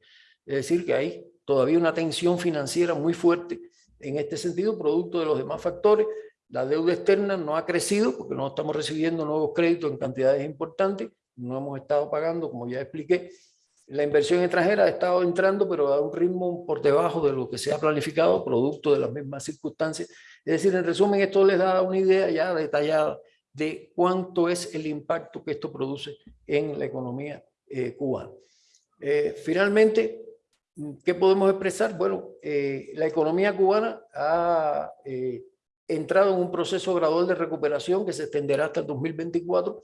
Es decir, que hay todavía una tensión financiera muy fuerte en este sentido, producto de los demás factores. La deuda externa no ha crecido porque no estamos recibiendo nuevos créditos en cantidades importantes, no hemos estado pagando, como ya expliqué, la inversión extranjera ha estado entrando, pero a un ritmo por debajo de lo que se ha planificado, producto de las mismas circunstancias. Es decir, en resumen, esto les da una idea ya detallada de cuánto es el impacto que esto produce en la economía eh, cubana. Eh, finalmente, ¿qué podemos expresar? Bueno, eh, la economía cubana ha entrado en un proceso gradual de recuperación que se extenderá hasta el 2024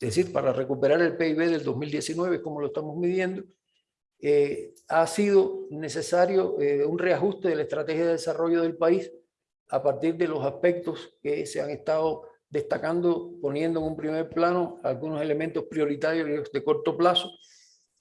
es decir, para recuperar el PIB del 2019, como lo estamos midiendo, eh, ha sido necesario eh, un reajuste de la estrategia de desarrollo del país a partir de los aspectos que se han estado destacando, poniendo en un primer plano algunos elementos prioritarios de corto plazo,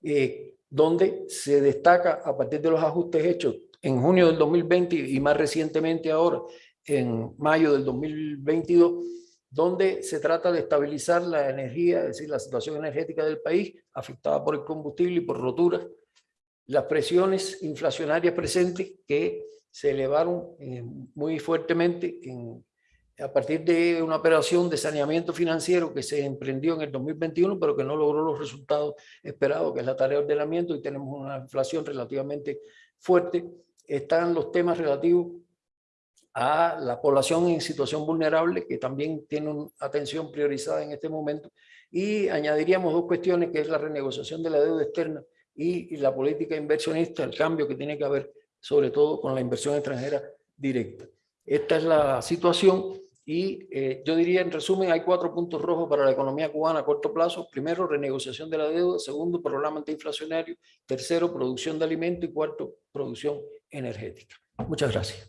eh, donde se destaca a partir de los ajustes hechos en junio del 2020 y más recientemente ahora, en mayo del 2022, donde se trata de estabilizar la energía, es decir, la situación energética del país, afectada por el combustible y por roturas, las presiones inflacionarias presentes que se elevaron eh, muy fuertemente en, a partir de una operación de saneamiento financiero que se emprendió en el 2021, pero que no logró los resultados esperados, que es la tarea de ordenamiento, y tenemos una inflación relativamente fuerte. Están los temas relativos a la población en situación vulnerable, que también tiene una atención priorizada en este momento. Y añadiríamos dos cuestiones, que es la renegociación de la deuda externa y, la política inversionista, el cambio que tiene que haber, sobre todo con la inversión extranjera directa. Esta es la situación y eh, yo diría, en resumen, hay cuatro puntos rojos para la economía cubana a corto plazo. Primero, renegociación de la deuda. Segundo, programa antiinflacionario. Tercero, producción de alimentos. Y cuarto, producción energética. Muchas gracias.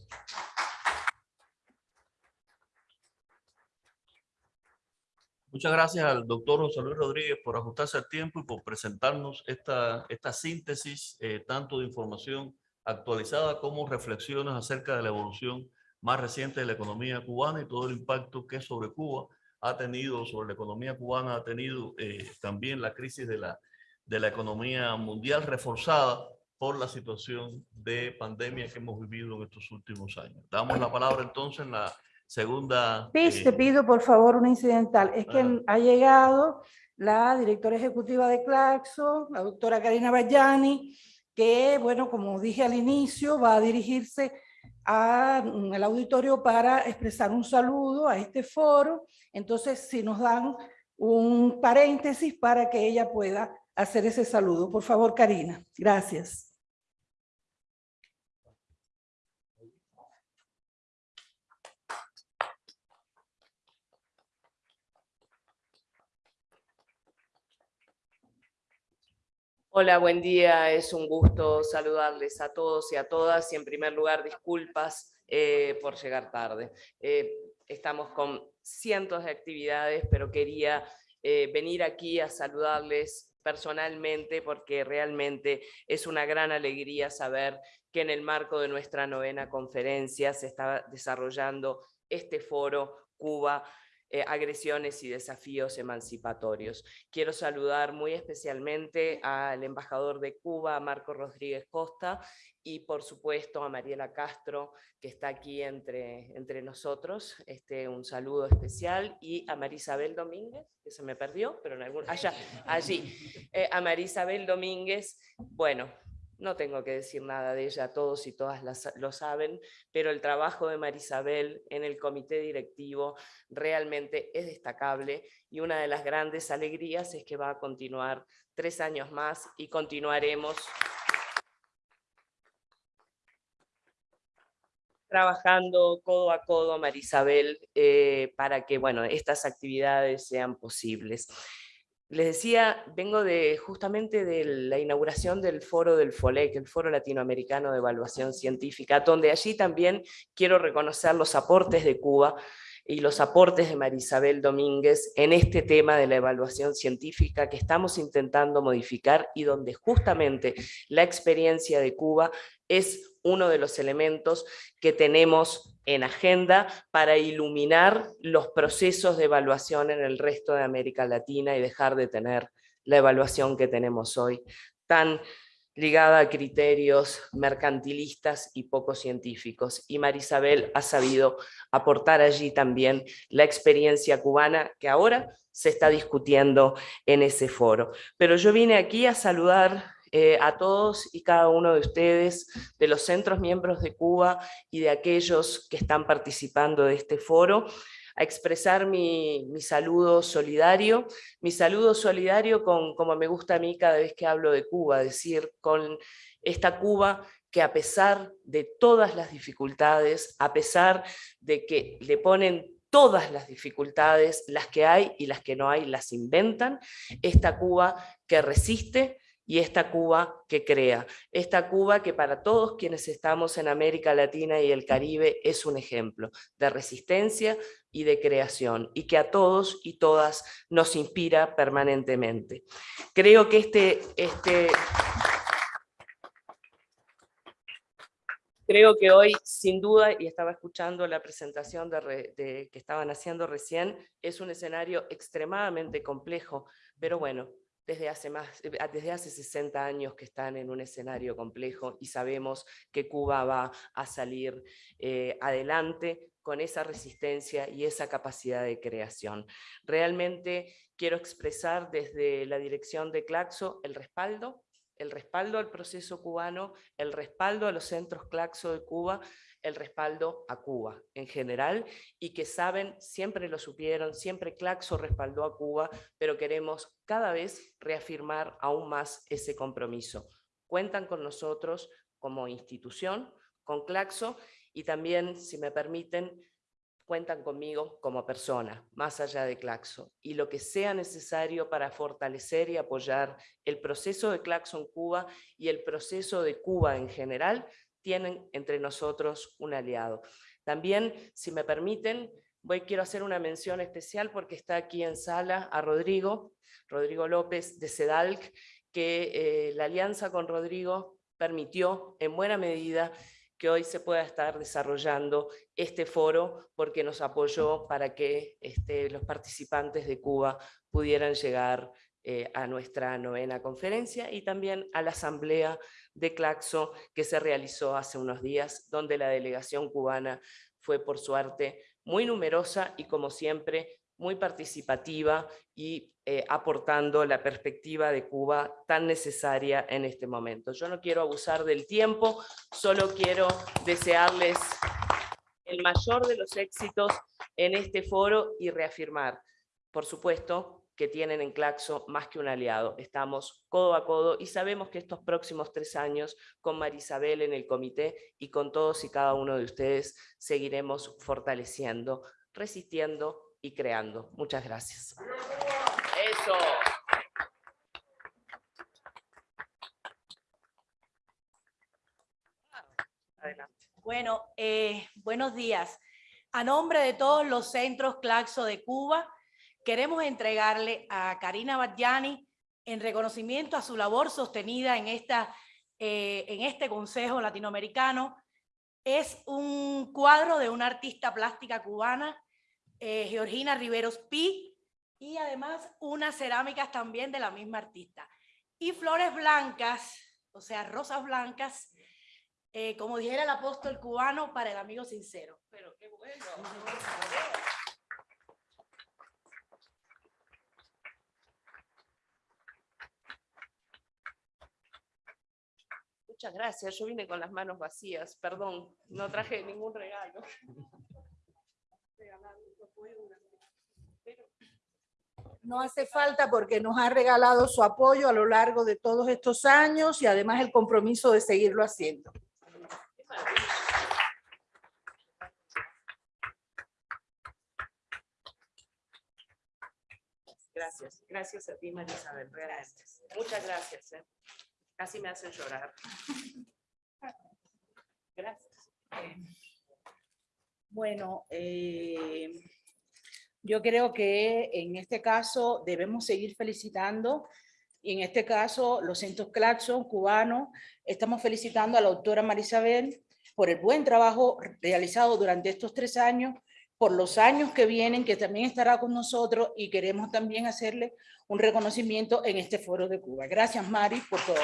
Muchas gracias al doctor José Luis Rodríguez por ajustarse al tiempo y por presentarnos esta, esta síntesis, eh, tanto de información actualizada como reflexiones acerca de la evolución más reciente de la economía cubana y todo el impacto que sobre Cuba ha tenido, sobre la economía cubana ha tenido eh, también la crisis de la, de la economía mundial reforzada por la situación de pandemia que hemos vivido en estos últimos años. Damos la palabra entonces en la Segunda... Pis, te eh, pido por favor una incidental. Es que ha llegado la directora ejecutiva de Claxo, la doctora Karina Bayani, que, bueno, como dije al inicio, va a dirigirse al mm, auditorio para expresar un saludo a este foro. Entonces, si nos dan un paréntesis para que ella pueda hacer ese saludo. Por favor, Karina. Gracias. Hola, buen día. Es un gusto saludarles a todos y a todas. Y en primer lugar, disculpas eh, por llegar tarde. Eh, estamos con cientos de actividades, pero quería eh, venir aquí a saludarles personalmente porque realmente es una gran alegría saber que en el marco de nuestra novena conferencia se está desarrollando este foro Cuba eh, agresiones y desafíos emancipatorios. Quiero saludar muy especialmente al embajador de Cuba, Marco Rodríguez Costa, y por supuesto a Mariela Castro, que está aquí entre, entre nosotros. Este, un saludo especial. Y a Marisabel Domínguez, que se me perdió, pero en algún... Allá, allí. Eh, a Marisabel Domínguez, bueno, no tengo que decir nada de ella, todos y todas lo saben, pero el trabajo de Marisabel en el comité directivo realmente es destacable y una de las grandes alegrías es que va a continuar tres años más y continuaremos trabajando codo a codo, Marisabel, eh, para que bueno, estas actividades sean posibles. Les decía, vengo de justamente de la inauguración del foro del FOLEC, el Foro Latinoamericano de Evaluación Científica, donde allí también quiero reconocer los aportes de Cuba y los aportes de Marisabel Domínguez en este tema de la evaluación científica que estamos intentando modificar y donde justamente la experiencia de Cuba es uno de los elementos que tenemos en agenda para iluminar los procesos de evaluación en el resto de América Latina y dejar de tener la evaluación que tenemos hoy, tan ligada a criterios mercantilistas y poco científicos. Y Marisabel ha sabido aportar allí también la experiencia cubana que ahora se está discutiendo en ese foro. Pero yo vine aquí a saludar eh, a todos y cada uno de ustedes, de los centros miembros de Cuba y de aquellos que están participando de este foro, a expresar mi, mi, saludo solidario, mi saludo solidario con, como me gusta a mí cada vez que hablo de Cuba, decir, con esta Cuba que a pesar de todas las dificultades, a pesar de que le ponen todas las dificultades, las que hay y las que no hay, las inventan, esta Cuba que resiste, y esta Cuba que crea, esta Cuba que para todos quienes estamos en América Latina y el Caribe es un ejemplo de resistencia y de creación y que a todos y todas nos inspira permanentemente. Creo que este... este Creo que hoy, sin duda, y estaba escuchando la presentación de, de, que estaban haciendo recién, es un escenario extremadamente complejo, pero bueno, desde hace, más, eh, desde hace 60 años que están en un escenario complejo y sabemos que Cuba va a salir eh, adelante con esa resistencia y esa capacidad de creación. Realmente quiero expresar desde la dirección de Claxo el respaldo, el respaldo al proceso cubano, el respaldo a los centros Claxo de Cuba, el respaldo a Cuba en general y que saben, siempre lo supieron, siempre Claxo respaldó a Cuba, pero queremos cada vez reafirmar aún más ese compromiso. Cuentan con nosotros como institución, con Claxo y también, si me permiten, cuentan conmigo como persona, más allá de Claxo, y lo que sea necesario para fortalecer y apoyar el proceso de Claxo en Cuba y el proceso de Cuba en general, tienen entre nosotros un aliado. También, si me permiten, voy, quiero hacer una mención especial porque está aquí en sala a Rodrigo, Rodrigo López de CEDALC, que eh, la alianza con Rodrigo permitió en buena medida que hoy se pueda estar desarrollando este foro porque nos apoyó para que este, los participantes de Cuba pudieran llegar eh, a nuestra novena conferencia y también a la asamblea de Claxo que se realizó hace unos días, donde la delegación cubana fue por suerte muy numerosa y como siempre muy participativa y eh, aportando la perspectiva de Cuba tan necesaria en este momento. Yo no quiero abusar del tiempo, solo quiero desearles el mayor de los éxitos en este foro y reafirmar, por supuesto, que tienen en Claxo más que un aliado. Estamos codo a codo y sabemos que estos próximos tres años con Marisabel en el comité y con todos y cada uno de ustedes seguiremos fortaleciendo, resistiendo y creando. Muchas gracias. Eso. Adelante. Bueno, eh, buenos días. A nombre de todos los centros Claxo de Cuba, queremos entregarle a Karina Badjani en reconocimiento a su labor sostenida en, esta, eh, en este Consejo Latinoamericano. Es un cuadro de una artista plástica cubana, eh, Georgina Riveros Pi, y además unas cerámicas también de la misma artista. Y flores blancas, o sea, rosas blancas, eh, como dijera el apóstol cubano, para el amigo sincero. Pero qué bueno. Muchas gracias, yo vine con las manos vacías, perdón, no traje ningún regalo. No hace falta porque nos ha regalado su apoyo a lo largo de todos estos años y además el compromiso de seguirlo haciendo. Gracias, gracias a ti María Isabel, Muchas gracias. ¿eh? Casi me hacen llorar. Gracias. Bueno, eh, yo creo que en este caso debemos seguir felicitando y en este caso los centros Claxon cubanos estamos felicitando a la doctora Marisabel por el buen trabajo realizado durante estos tres años, por los años que vienen, que también estará con nosotros y queremos también hacerle un reconocimiento en este foro de Cuba. Gracias Mari por todo.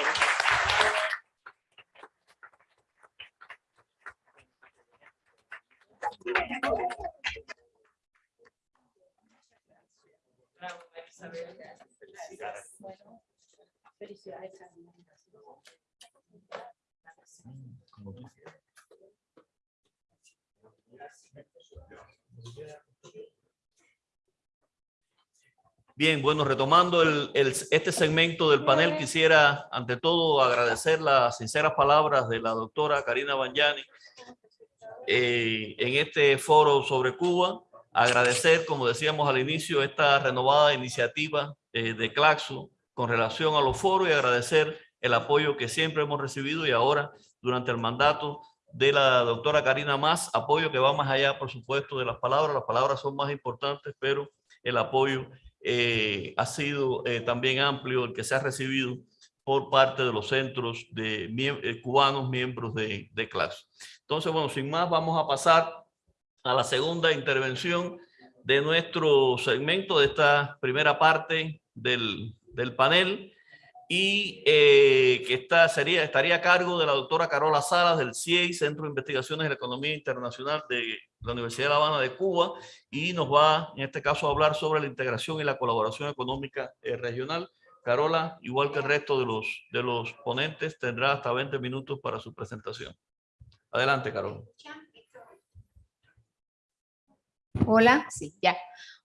Bien, bueno, retomando este segmento del panel, quisiera ante todo agradecer las sinceras palabras de la doctora Karina Banyani eh, en este foro sobre Cuba. Agradecer, como decíamos al inicio, esta renovada iniciativa eh, de Claxo con relación a los foros y agradecer el apoyo que siempre hemos recibido y ahora durante el mandato de la doctora Karina Más, apoyo que va más allá, por supuesto, de las palabras. Las palabras son más importantes, pero el apoyo eh, ha sido eh, también amplio el que se ha recibido por parte de los centros de eh, cubanos miembros de, de clase. Entonces, bueno, sin más, vamos a pasar a la segunda intervención de nuestro segmento, de esta primera parte del, del panel y eh, que está, sería, estaría a cargo de la doctora Carola Salas del CIEI, Centro de Investigaciones de la Economía Internacional de la Universidad de La Habana de Cuba, y nos va, en este caso, a hablar sobre la integración y la colaboración económica eh, regional. Carola, igual que el resto de los, de los ponentes, tendrá hasta 20 minutos para su presentación. Adelante, Carola. Hola, sí, ya.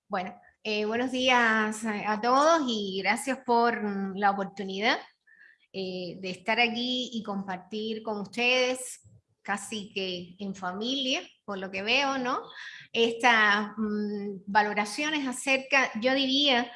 Bueno, eh, buenos días a, todos y gracias por mm, la oportunidad eh, de estar aquí y compartir con ustedes, casi que en familia, por lo que veo, ¿no? Estas mm, valoraciones acerca, yo diría,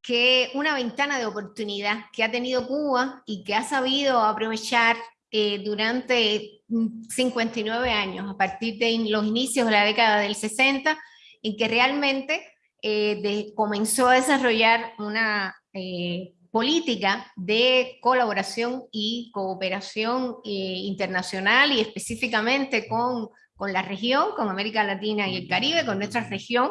que una ventana de oportunidad que ha tenido Cuba y que ha sabido aprovechar eh, durante mm, 59 años, a partir de los inicios de la década del 60, en que realmente eh, de- comenzó a desarrollar una eh, política de colaboración y cooperación eh, internacional y específicamente con, con la región, con América Latina y el Caribe, con nuestra región,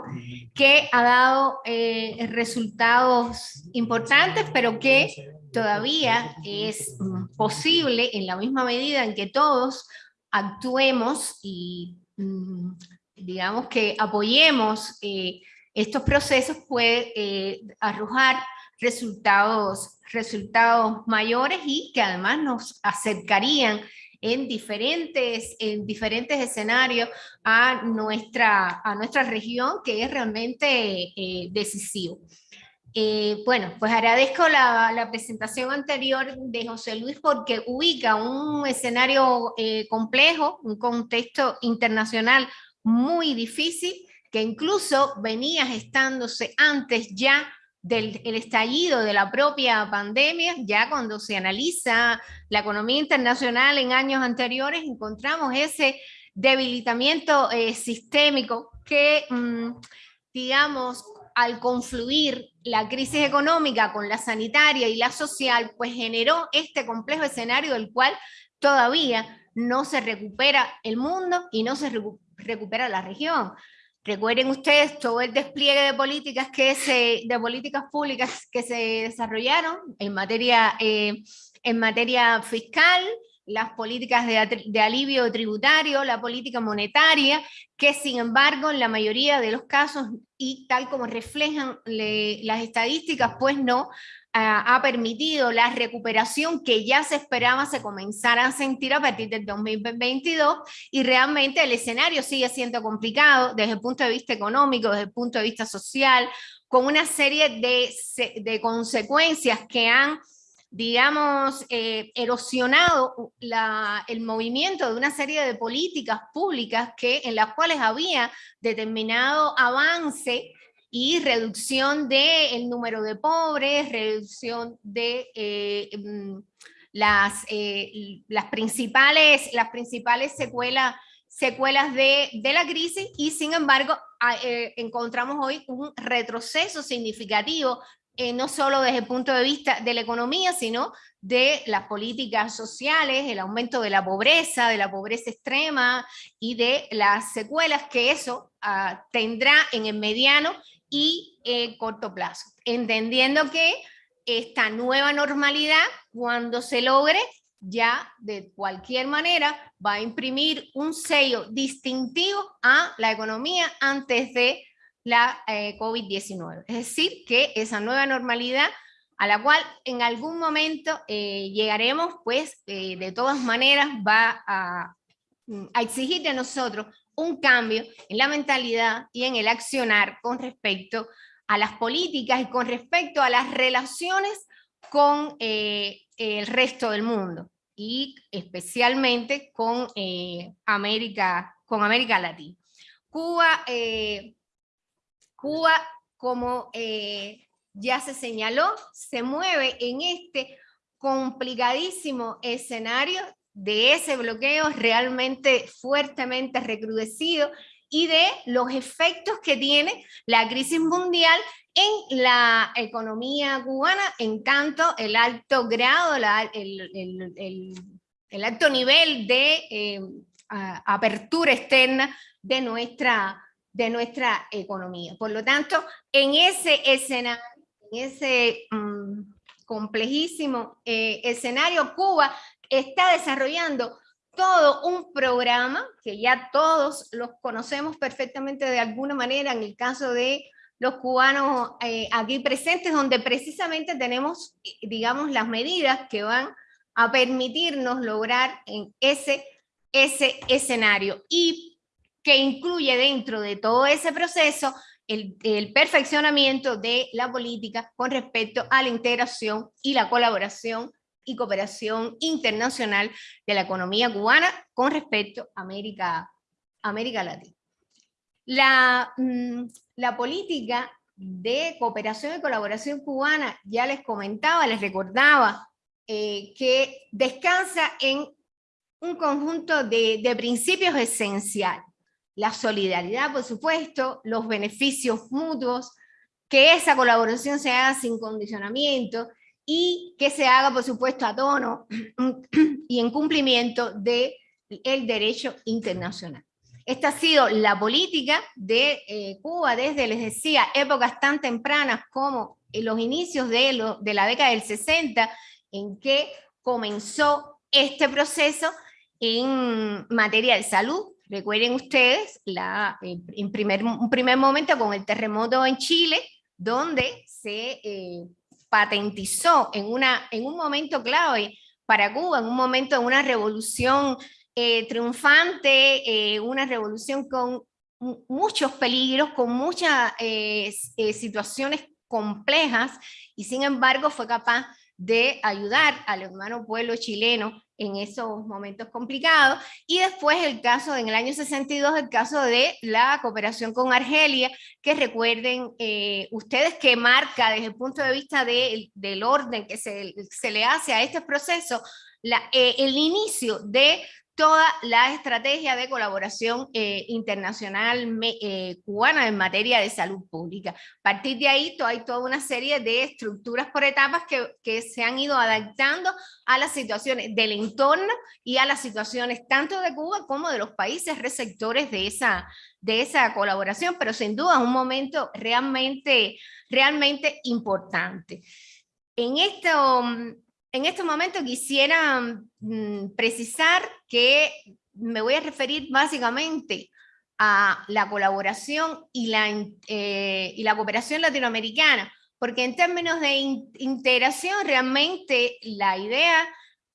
que ha dado eh, resultados importantes, pero que todavía es mm, posible en la misma medida en que todos actuemos y mm, digamos que apoyemos eh, estos procesos puede eh, arrojar resultados, resultados mayores y que además nos acercarían en diferentes, en diferentes escenarios a nuestra, a nuestra región, que es realmente eh, decisivo. Eh, bueno, pues agradezco la, presentación anterior de José Luis porque ubica un escenario complejo, un contexto internacional muy difícil, que incluso venía gestándose antes ya del el estallido de la propia pandemia, ya cuando se analiza la economía internacional en años anteriores, encontramos ese debilitamiento eh, sistémico que, mm, digamos, al confluir la crisis económica con la sanitaria y la social, pues generó este complejo escenario del cual todavía no se recupera el mundo y no se recu- recupera la región. Recuerden ustedes todo el despliegue de políticas, que se, de políticas públicas que se desarrollaron en materia, eh, en materia fiscal, las políticas de, alivio tributario, la política monetaria, que sin embargo en la mayoría de los casos y tal como reflejan le- las estadísticas, pues no ha permitido la recuperación que ya se esperaba se comenzara a sentir a partir del 2022 y realmente el escenario sigue siendo complicado desde el punto de vista económico, desde el punto de vista social, con una serie de, se- de consecuencias que han digamos, eh, erosionado el movimiento de una serie de políticas públicas que, en las cuales había determinado avance y reducción del número de pobres, reducción de eh, mm, las, eh, las, principales, las principales secuelas secuelas de, de la crisis y sin embargo eh, encontramos hoy un retroceso significativo eh, no solo desde el punto de vista de la economía, sino de las políticas sociales, el aumento de la pobreza, de la pobreza extrema y de las secuelas que eso ah, tendrá en el mediano y eh, corto plazo. Entendiendo que esta nueva normalidad, cuando se logre, ya de cualquier manera va a imprimir un sello distintivo a la economía antes de la eh, COVID-19. Es decir, que esa nueva normalidad a la cual en algún momento eh, llegaremos, pues de todas maneras va a, mm, a exigir de nosotros un cambio en la mentalidad y en el accionar con respecto a las políticas y con respecto a las relaciones con eh, el resto del mundo y especialmente con eh, América, con América Latina. Cuba, eh, Cuba como eh, ya se señaló, se mueve en este complicadísimo escenario de ese bloqueo realmente fuertemente recrudecido y de los efectos que tiene la crisis mundial en la economía cubana, en tanto el alto grado, el, alto nivel de eh, apertura externa de nuestra, de nuestra economía. Por lo tanto, en ese escenario, en ese mm, complejísimo eh, escenario, Cuba está desarrollando todo un programa que ya todos los conocemos perfectamente de alguna manera, en el caso de los cubanos eh, aquí presentes, donde precisamente tenemos, digamos, las medidas que van a permitirnos lograr en ese, ese escenario y que incluye dentro de todo ese proceso el perfeccionamiento de la política con respecto a la integración y la colaboración y cooperación internacional de la economía cubana con respecto a América, América Latina. La, mm, la política de cooperación y colaboración cubana, ya les comentaba, les recordaba, eh, que descansa en un conjunto de, de principios esenciales. La solidaridad, por supuesto, los beneficios mutuos, que esa colaboración se haga sin condicionamiento y que se haga, por supuesto, a tono (clears throat) y en cumplimiento del el derecho internacional. Esta ha sido la política de eh, Cuba desde, les decía, épocas tan tempranas como en los inicios de, lo- de la década del 60, en que comenzó este proceso en materia de salud. Recuerden ustedes, la, en primer, un primer momento con el terremoto en Chile, donde se eh, patentizó en, una, en un momento clave para Cuba, en un momento de una revolución eh, triunfante, eh, una revolución con mu- muchos peligros, con muchas eh, situaciones complejas, y sin embargo fue capaz de ayudar al hermano pueblo chileno en esos momentos complicados, y después el caso, en el año 62, el caso de la cooperación con Argelia, que recuerden eh, ustedes que marca desde el punto de vista de- del orden que se, se le hace a este proceso, eh, el inicio de toda la estrategia de colaboración eh, internacional me- eh, cubana en materia de salud pública. A partir de ahí to- hay toda una serie de estructuras por etapas que, que se han ido adaptando a las situaciones del entorno y a las situaciones tanto de Cuba como de los países receptores de esa, de esa colaboración, pero sin duda es un momento realmente, realmente importante. En esto, en este momento quisiera mm, precisar que me voy a referir básicamente a la colaboración y la, eh, cooperación latinoamericana, porque en términos de in- integración realmente la idea,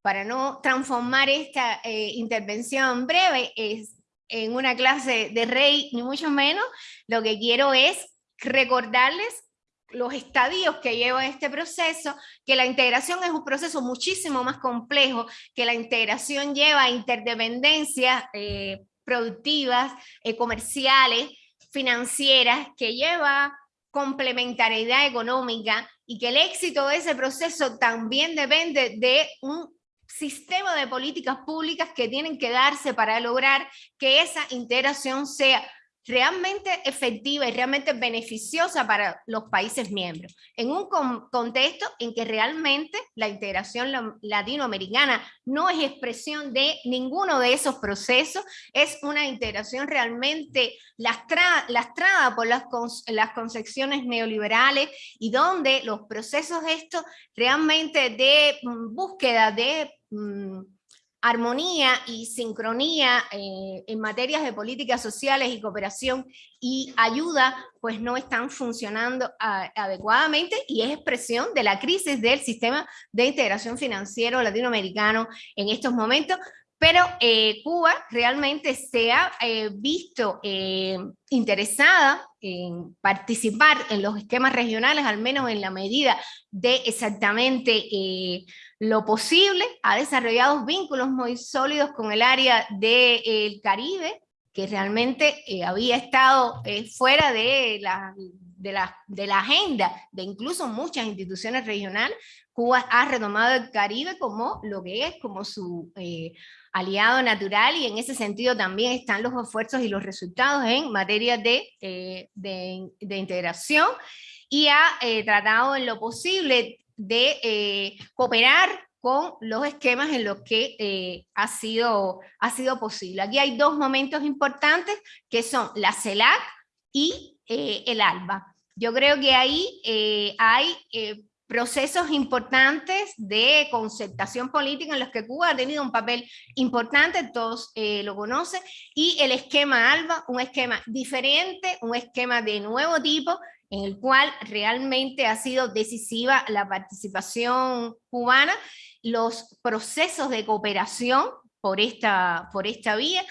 para no transformar esta eh, intervención breve, es en una clase de rey, ni mucho menos, lo que quiero es recordarles los estadios que lleva este proceso, que la integración es un proceso muchísimo más complejo, que la integración lleva interdependencias eh, productivas, eh, comerciales, financieras, que lleva complementariedad económica y que el éxito de ese proceso también depende de un sistema de políticas públicas que tienen que darse para lograr que esa integración sea realmente efectiva y realmente beneficiosa para los países miembros, en un contexto en que realmente la integración latinoamericana no es expresión de ninguno de esos procesos, es una integración realmente lastrada, lastrada por las, las concepciones neoliberales y donde los procesos estos realmente de mm, búsqueda de mm, armonía y sincronía eh, en materias de políticas sociales y cooperación y ayuda, pues no están funcionando adecuadamente y es expresión de la crisis del sistema de integración financiero latinoamericano en estos momentos, pero eh, Cuba realmente se ha eh, visto interesada en participar en los esquemas regionales, al menos en la medida de exactamente lo posible, ha desarrollado vínculos muy sólidos con el área del Caribe, que realmente eh, había estado eh, fuera de la, de, la, de la agenda de incluso muchas instituciones regionales. Cuba ha retomado el Caribe como lo que es, como su eh, aliado natural y en ese sentido también están los esfuerzos y los resultados en materia de, de, de integración y ha tratado en lo posible de eh, cooperar con los esquemas en los que eh, ha, sido, ha sido posible. Aquí hay dos momentos importantes que son la CELAC y eh, el ALBA. Yo creo que ahí hay procesos importantes de concertación política en los que Cuba ha tenido un papel importante, todos lo conocen, y el esquema ALBA, un esquema diferente, un esquema de nuevo tipo, en el cual realmente ha sido decisiva la participación cubana, los procesos de cooperación por esta, por esta vía,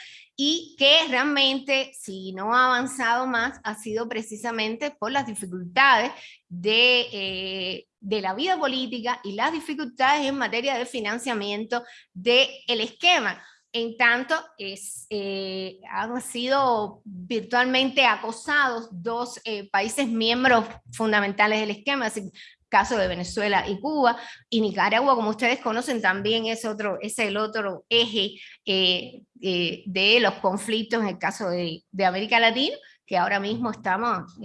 y que realmente, si no ha avanzado más, ha sido precisamente por las dificultades de, eh, de la vida política y las dificultades en materia de financiamiento del el esquema. En tanto es, eh, han sido virtualmente acosados dos eh, países miembros fundamentales del esquema, el caso de Venezuela y Cuba, y Nicaragua, como ustedes conocen, también es, otro, es el otro eje eh, de los conflictos en el caso de, América Latina, que ahora mismo estamos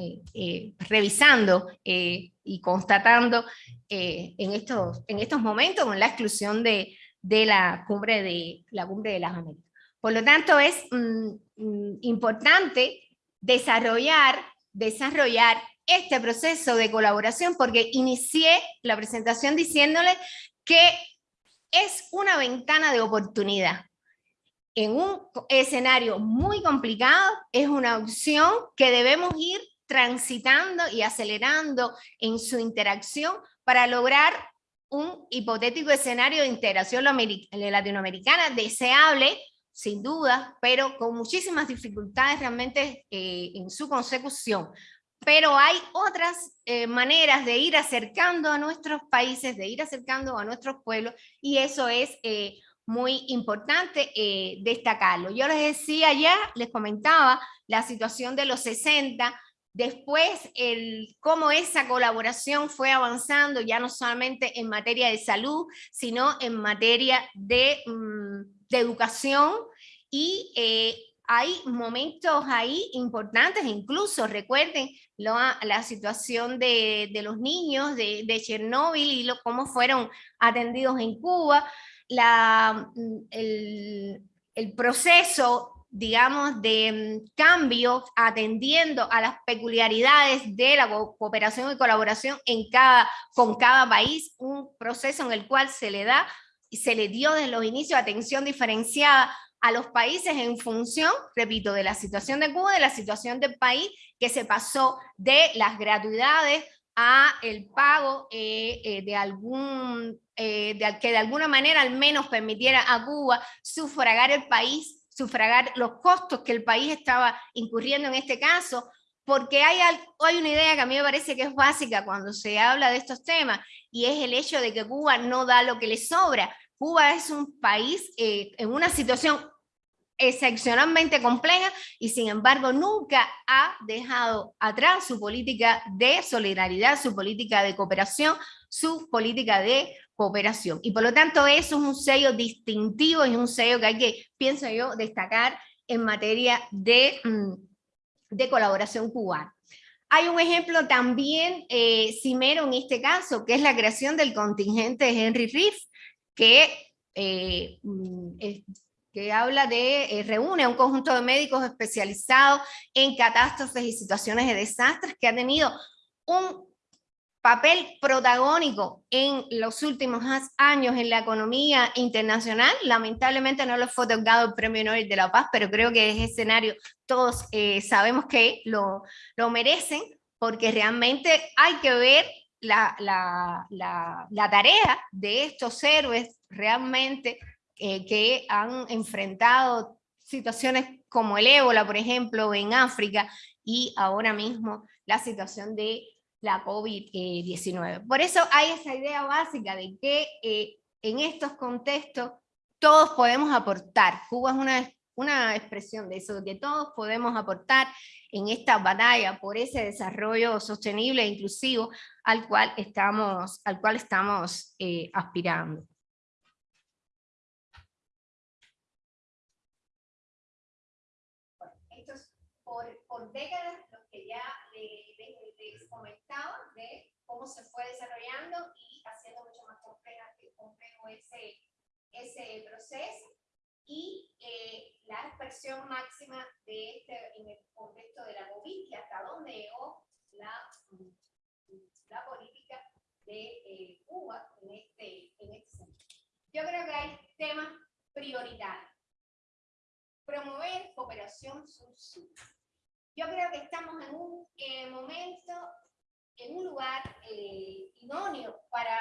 revisando y constatando en, estos, en estos momentos con la exclusión de, de la cumbre de, la cumbre de las Américas. Por lo tanto, es mm, mm, importante desarrollar, desarrollar este proceso de colaboración porque inicié la presentación diciéndole que es una ventana de oportunidad. En un escenario muy complicado, es una opción que debemos ir transitando y acelerando en su interacción para lograr un hipotético escenario de integración latinoamericana deseable, sin duda, pero con muchísimas dificultades realmente eh, en su consecución. Pero hay otras eh, maneras de ir acercando a nuestros países, de ir acercando a nuestros pueblos, y eso es eh, muy importante destacarlo. Yo les decía ya, les comentaba la situación de los 60, Después, el, cómo esa colaboración fue avanzando, ya no solamente en materia de salud, sino en materia de, mm, educación. Y eh, hay momentos ahí importantes, incluso recuerden la situación de, los niños de, de Chernóbil y lo, cómo fueron atendidos en Cuba, la, mm, el, el proceso digamos, de mm, cambio atendiendo a las peculiaridades de la cooperación y colaboración en cada, con cada país, un proceso en el cual se le da y se le dio desde los inicios atención diferenciada a los países en función, repito, de la situación de Cuba, de la situación del país, que se pasó de las gratuidades a el pago eh, eh, de algún, eh, de, que de alguna manera al menos permitiera a Cuba sufragar el país sufragar los costos que el país estaba incurriendo en este caso, porque hay, hay una idea que a mí me parece que es básica cuando se habla de estos temas, y es el hecho de que Cuba no da lo que le sobra. Cuba es un país en una situación excepcionalmente compleja y sin embargo nunca ha dejado atrás su política de solidaridad, su política de cooperación, su política de cooperación. Y por lo tanto eso es un sello distintivo y un sello que hay que, pienso yo, destacar en materia de, mm, de colaboración cubana. Hay un ejemplo también eh, cimero en este caso, que es la creación del contingente de Henry Riff, que eh, mm, que habla de, eh, reúne a un conjunto de médicos especializados en catástrofes y situaciones de desastres que ha tenido un papel protagónico en los últimos años en la economía internacional. Lamentablemente no les fue otorgado el Premio Nobel de la Paz, pero creo que ese escenario todos eh, sabemos que lo, lo merecen, porque realmente hay que ver la, la, la, la, tarea de estos héroes realmente eh, que han enfrentado situaciones como el ébola, por ejemplo, en África, y ahora mismo la situación de la COVID-19. Por eso hay esa idea básica de que eh, en estos contextos todos podemos aportar. Cuba es una, una expresión de eso, que todos podemos aportar en esta batalla por ese desarrollo sostenible e inclusivo al cual estamos, al cual estamos eh, aspirando. Por, décadas, lo que ya les, comentaba, de cómo se fue desarrollando y haciendo mucho más complejo ese, ese proceso y eh, la expresión máxima de este, en el contexto de la COVID, que hasta dónde llegó la, la política de eh, Cuba en este, en este sentido. Yo creo que hay temas prioritarios. Promover cooperación sur-sur. Yo creo que estamos en un eh, momento, en un lugar eh, idóneo para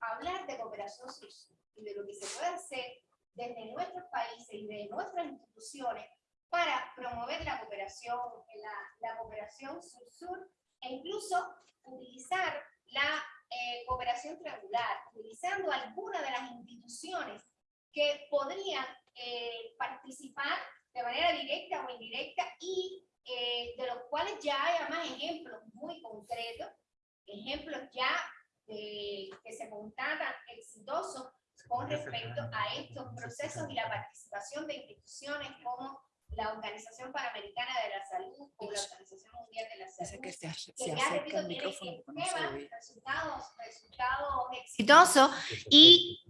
hablar de cooperación sur y de lo que se puede hacer desde nuestros países y de nuestras instituciones para promover la cooperación, la, la cooperación sur-sur e incluso utilizar la eh, cooperación triangular, utilizando algunas de las instituciones que podrían participar de manera directa o indirecta y eh, de los cuales ya hay además ejemplos muy concretos, ejemplos ya que se constatan exitosos con respecto a estos procesos y la participación de instituciones como la Organización Panamericana de la Salud o la Organización Mundial de la Salud, que, ya, repito, tienen resultados, resultados exitosos y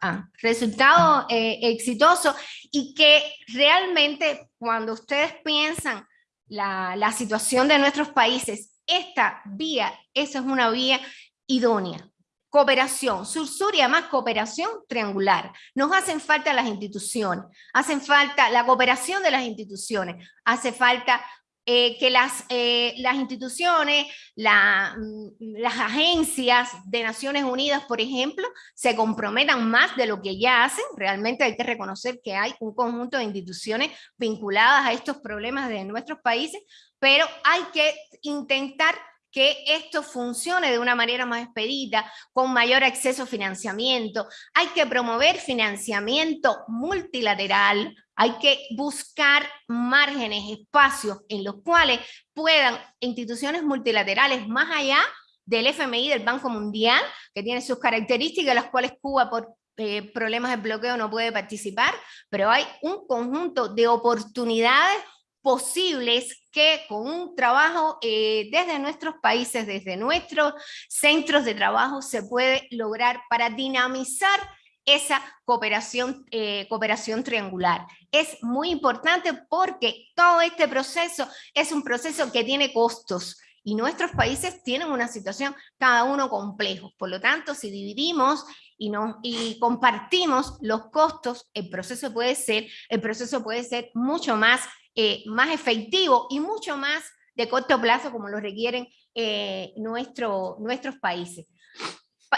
ah, resultado eh, exitoso y que realmente cuando ustedes piensan la, situación de nuestros países, esta vía, esa es una vía idónea. Cooperación, sur-sur y además cooperación triangular. Nos hacen falta las instituciones, hacen falta la cooperación de las instituciones, hace falta eh, que las, eh, las instituciones, mm, las agencias de Naciones Unidas, por ejemplo, se comprometan más de lo que ya hacen. Realmente hay que reconocer que hay un conjunto de instituciones vinculadas a estos problemas de nuestros países, pero hay que intentar que esto funcione de una manera más expedita, con mayor acceso a financiamiento. Hay que promover financiamiento multilateral, hay que buscar márgenes, espacios en los cuales puedan instituciones multilaterales más allá del FMI, del Banco Mundial, que tiene sus características, las cuales Cuba por eh, problemas de bloqueo no puede participar, pero hay un conjunto de oportunidades posibles que con un trabajo eh, desde nuestros países, desde nuestros centros de trabajo, se puede lograr para dinamizar esa cooperación, eh, cooperación triangular. Es muy importante porque todo este proceso es un proceso que tiene costos y nuestros países tienen una situación cada uno complejo. Por lo tanto, si dividimos y, nos, y compartimos los costos, el proceso puede ser, el proceso puede ser mucho más eh, más efectivo y mucho más de corto plazo como lo requieren eh, nuestro, nuestros países.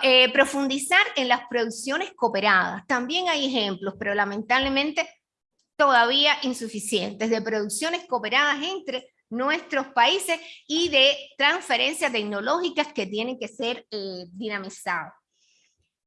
Eh, profundizar en las producciones cooperadas. También hay ejemplos, pero lamentablemente todavía insuficientes, de producciones cooperadas entre nuestros países y de transferencias tecnológicas que tienen que ser dinamizadas.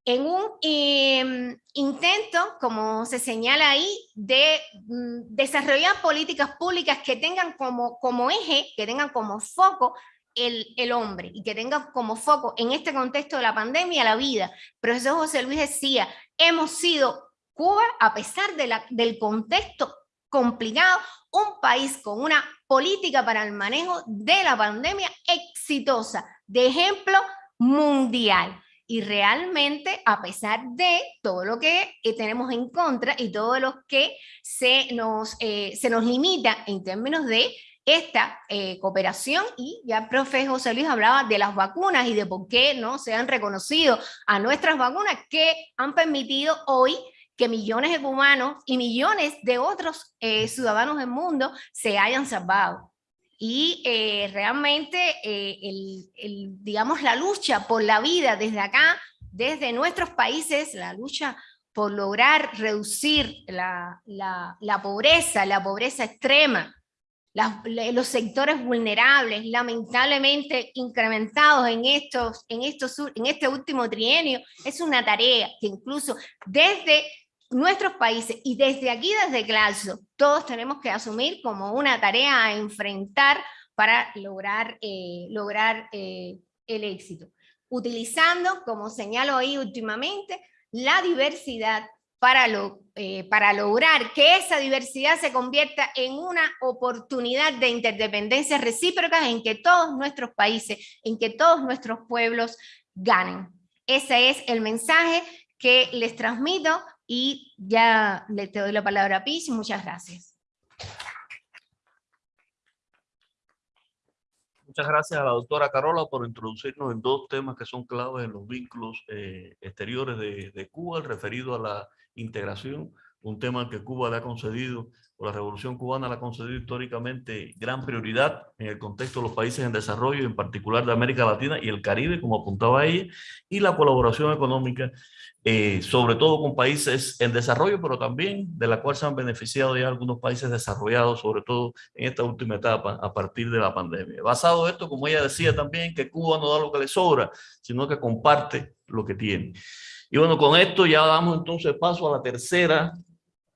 En un em, intento, como se señala ahí, de mm, desarrollar políticas públicas que tengan como, como eje, que tengan como foco el, el, hombre y que tengan como foco en este contexto de la pandemia la vida. Profesor José Luis decía, hemos sido Cuba, a pesar de la, del contexto complicado, un país con una política para el manejo de la pandemia exitosa, de ejemplo mundial. Y realmente, a pesar de todo lo que eh, tenemos en contra y todo lo que se nos, eh, se nos limita en términos de esta eh, cooperación y ya el profe José Luis hablaba de las vacunas y de por qué no se han reconocido a nuestras vacunas que han permitido hoy que millones de cubanos y millones de otros ciudadanos del mundo se hayan salvado y eh, realmente eh, el, digamos, la lucha por la vida desde acá, desde nuestros países, la lucha por lograr reducir la, la, pobreza, la pobreza extrema, los sectores vulnerables, lamentablemente incrementados en, estos, en, estos, en este último trienio, es una tarea que incluso desde nuestros países y desde aquí, desde Claxo, todos tenemos que asumir como una tarea a enfrentar para lograr, eh, lograr eh, el éxito. Utilizando, como señalo ahí últimamente, la diversidad para, lo, eh, para lograr que esa diversidad se convierta en una oportunidad de interdependencia recíproca en que todos nuestros países, en que todos nuestros pueblos ganen. Ese es el mensaje que les transmito y ya le te doy la palabra a Pis, muchas gracias. Muchas gracias a la doctora Carola por introducirnos en dos temas que son claves en los vínculos eh, exteriores de, de, Cuba, referido a la integración, un tema que Cuba le ha concedido, o la Revolución Cubana le ha concedido históricamente gran prioridad en el contexto de los países en desarrollo, en particular de América Latina y el Caribe, como apuntaba ella, y la colaboración económica eh, sobre todo con países en desarrollo, pero también de la cual se han beneficiado ya algunos países desarrollados, sobre todo en esta última etapa, a partir de la pandemia. Basado en esto, como ella decía también, que Cuba no da lo que le sobra, sino que comparte lo que tiene. Y bueno, con esto ya damos entonces paso a la tercera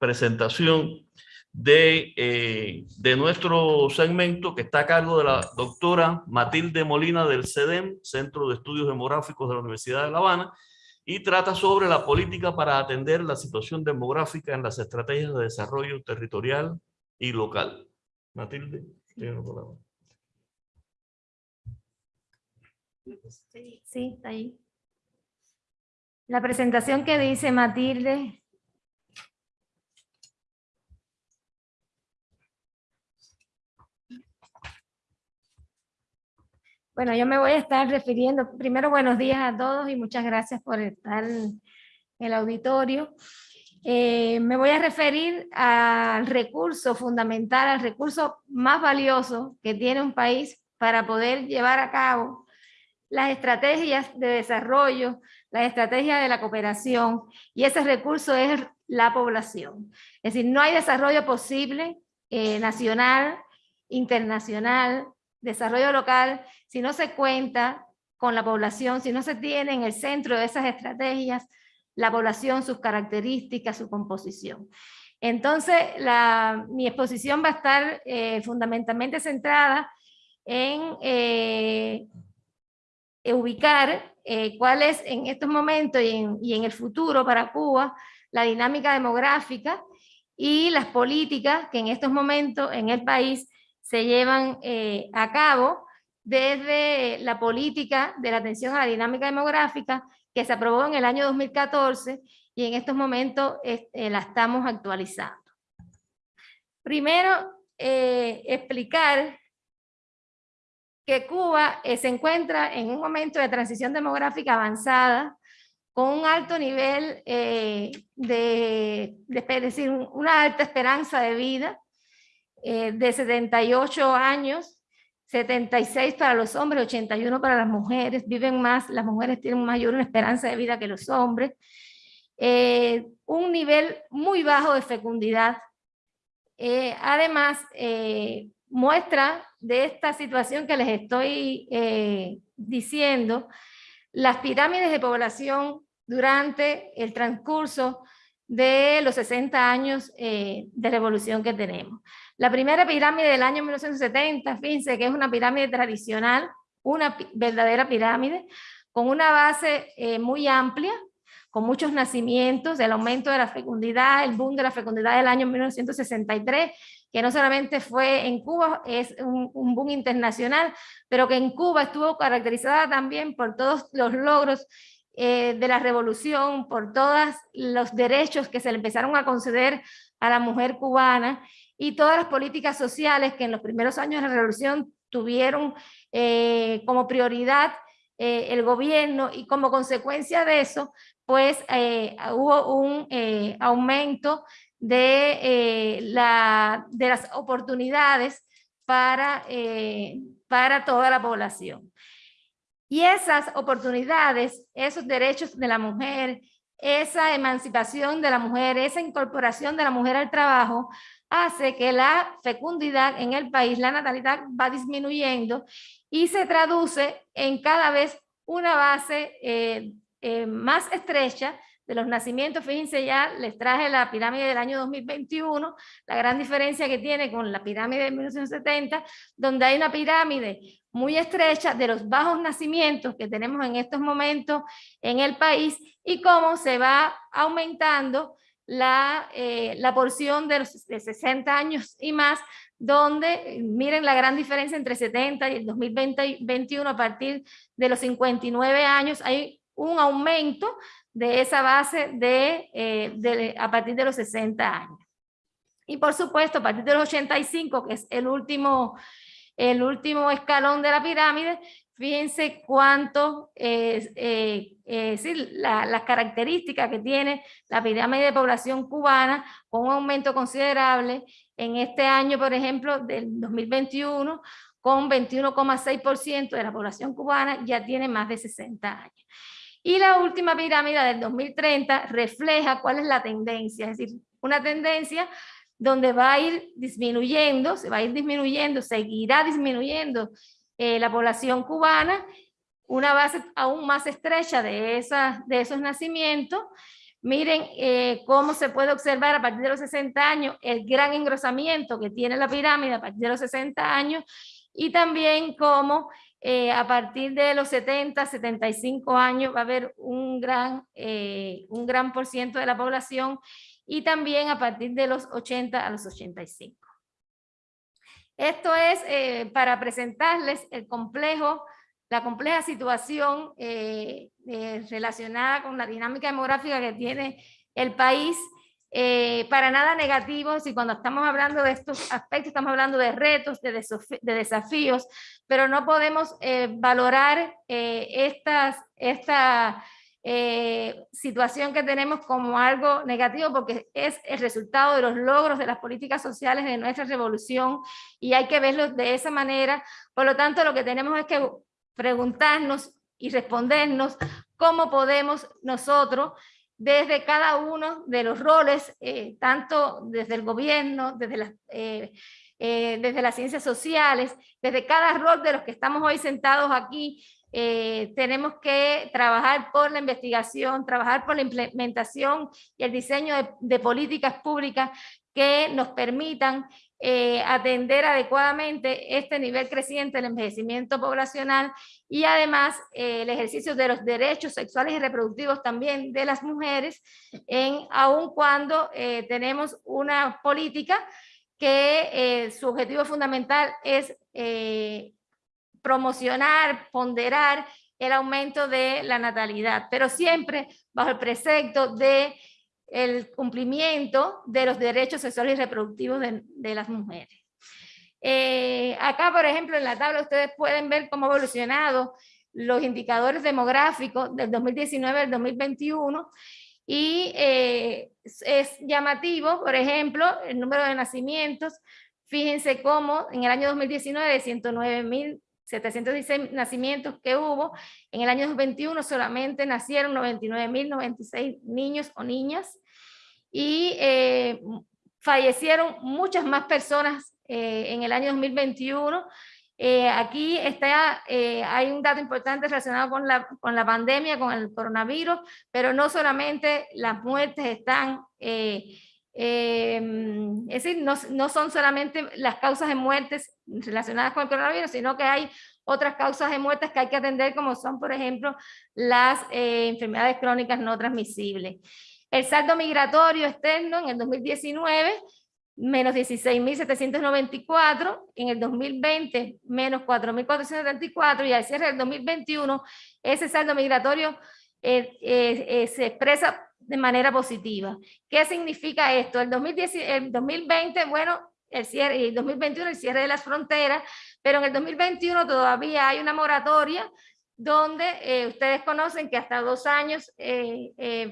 presentación de, eh, de nuestro segmento que está a cargo de la doctora Matilde Molina del CEDEM, Centro de Estudios Demográficos de la Universidad de La Habana, y trata sobre la política para atender la situación demográfica en las estrategias de desarrollo territorial y local. Matilde, Sí, está ahí. La presentación que dice Matilde Bueno, yo me voy a estar refiriendo, primero buenos días a todos y muchas gracias por estar en el auditorio. Eh, me voy a referir al recurso fundamental, al recurso más valioso que tiene un país para poder llevar a cabo las estrategias de desarrollo, las estrategias de la cooperación, y ese recurso es la población. Es decir, no hay desarrollo posible eh, nacional, internacional, desarrollo local, si no se cuenta con la población, si no se tiene en el centro de esas estrategias la población, sus características, su composición. Entonces, la, mi exposición va a estar eh, fundamentalmente centrada en eh, ubicar eh, cuál es en estos momentos y en, y en el futuro para Cuba la dinámica demográfica y las políticas que en estos momentos en el país se llevan eh, a cabo desde la política de la atención a la dinámica demográfica que se aprobó en el año 2014 y en estos momentos eh, la estamos actualizando. Primero, eh, explicar que Cuba se encuentra en un momento de transición demográfica avanzada con un alto nivel de, de, decir, una alta esperanza de vida, eh, de 78 años, 76 para los hombres, 81 para las mujeres, viven más, las mujeres tienen mayor esperanza de vida que los hombres, eh, un nivel muy bajo de fecundidad. Eh, además, muestra de esta situación que les estoy diciendo, las pirámides de población durante el transcurso de los 60 años eh, de revolución que tenemos. La primera pirámide del año 1970, fíjense que es una pirámide tradicional, una verdadera pirámide, con una base eh, muy amplia, con muchos nacimientos, el aumento de la fecundidad, el boom de la fecundidad del año 1963, que no solamente fue en Cuba, es un, boom internacional, pero que en Cuba estuvo caracterizada también por todos los logros eh, de la revolución, por todos los derechos que se le empezaron a conceder a la mujer cubana y todas las políticas sociales que en los primeros años de la revolución tuvieron eh, como prioridad eh, el gobierno y como consecuencia de eso, pues hubo un aumento de, la, de las oportunidades para, para toda la población. Y esas oportunidades, esos derechos de la mujer, esa emancipación de la mujer, esa incorporación de la mujer al trabajo, hace que la fecundidad en el país, la natalidad va disminuyendo y se traduce en cada vez una base eh, eh, más estrecha de los nacimientos, fíjense ya, les traje la pirámide del año 2021, la gran diferencia que tiene con la pirámide de 1970, donde hay una pirámide muy estrecha de los bajos nacimientos que tenemos en estos momentos en el país y cómo se va aumentando la, eh, la porción de los de 60 años y más, donde miren la gran diferencia entre 70 y el 2021 a partir de los 59 años, hay un aumento de esa base de, eh, de, a partir de los 60 años. Y por supuesto, a partir de los 85, que es el último el último escalón de la pirámide, fíjense cuánto es eh, eh, las características que tiene la pirámide de población cubana con un aumento considerable en este año, por ejemplo, del 2021, con 21,6% de la población cubana ya tiene más de 60 años. Y la última pirámide del 2030 refleja cuál es la tendencia, es decir, una tendencia donde va a ir disminuyendo, se va a ir disminuyendo, seguirá disminuyendo eh, la población cubana, una base aún más estrecha de, esas, de esos nacimientos. Miren eh, cómo se puede observar a partir de los 60 años el gran engrosamiento que tiene la pirámide a partir de los 60 años y también cómo eh, a partir de los 70, 75 años va a haber un gran, un gran por ciento de la población y también a partir de los 80 a los 85. Esto es eh, para presentarles el complejo, la compleja situación eh, eh, relacionada con la dinámica demográfica que tiene el país, para nada negativo, si cuando estamos hablando de estos aspectos estamos hablando de retos, de, de desafíos, pero no podemos valorar estas, esta eh, situación que tenemos como algo negativo porque es el resultado de los logros de las políticas sociales de nuestra revolución y hay que verlo de esa manera. Por lo tanto, lo que tenemos es que preguntarnos y respondernos cómo podemos nosotros desde cada uno de los roles, eh, tanto desde el gobierno, desde las, eh, desde las ciencias sociales, desde cada rol de los que estamos hoy sentados aquí, eh, tenemos que trabajar por la investigación, trabajar por la implementación y el diseño de, políticas públicas que nos permitan eh, atender adecuadamente este nivel creciente del envejecimiento poblacional y además eh, el ejercicio de los derechos sexuales y reproductivos también de las mujeres, en, aun cuando tenemos una política que su objetivo fundamental es promocionar, ponderar el aumento de la natalidad, pero siempre bajo el precepto de el cumplimiento de los derechos sexuales y reproductivos de, las mujeres. Eh, acá, por ejemplo, en la tabla ustedes pueden ver cómo ha evolucionado los indicadores demográficos del 2019 al 2021 y eh, es llamativo, por ejemplo, el número de nacimientos. Fíjense cómo en el año 2019 de 109 mil 716 nacimientos que hubo, en el año 2021 solamente nacieron 99.096 niños o niñas y eh, fallecieron muchas más personas eh, en el año 2021, Eh, aquí está, hay un dato importante relacionado con la, con la pandemia, con el coronavirus, pero no solamente las muertes están, em, es decir, no, no son solamente las causas de muertes relacionadas con el coronavirus, sino que hay otras causas de muertes que hay que atender, como son, por ejemplo, las enfermedades crónicas no transmisibles. El saldo migratorio externo en el 2019 menos 16.794, en el 2020 menos 4.474 y al cierre del 2021 ese saldo migratorio eh, eh, eh, se expresa de manera positiva. ¿Qué significa esto? El, 2010, el 2020, bueno, el cierre, el 2021 el cierre de las fronteras, pero en el 2021 todavía hay una moratoria donde ustedes conocen que hasta dos años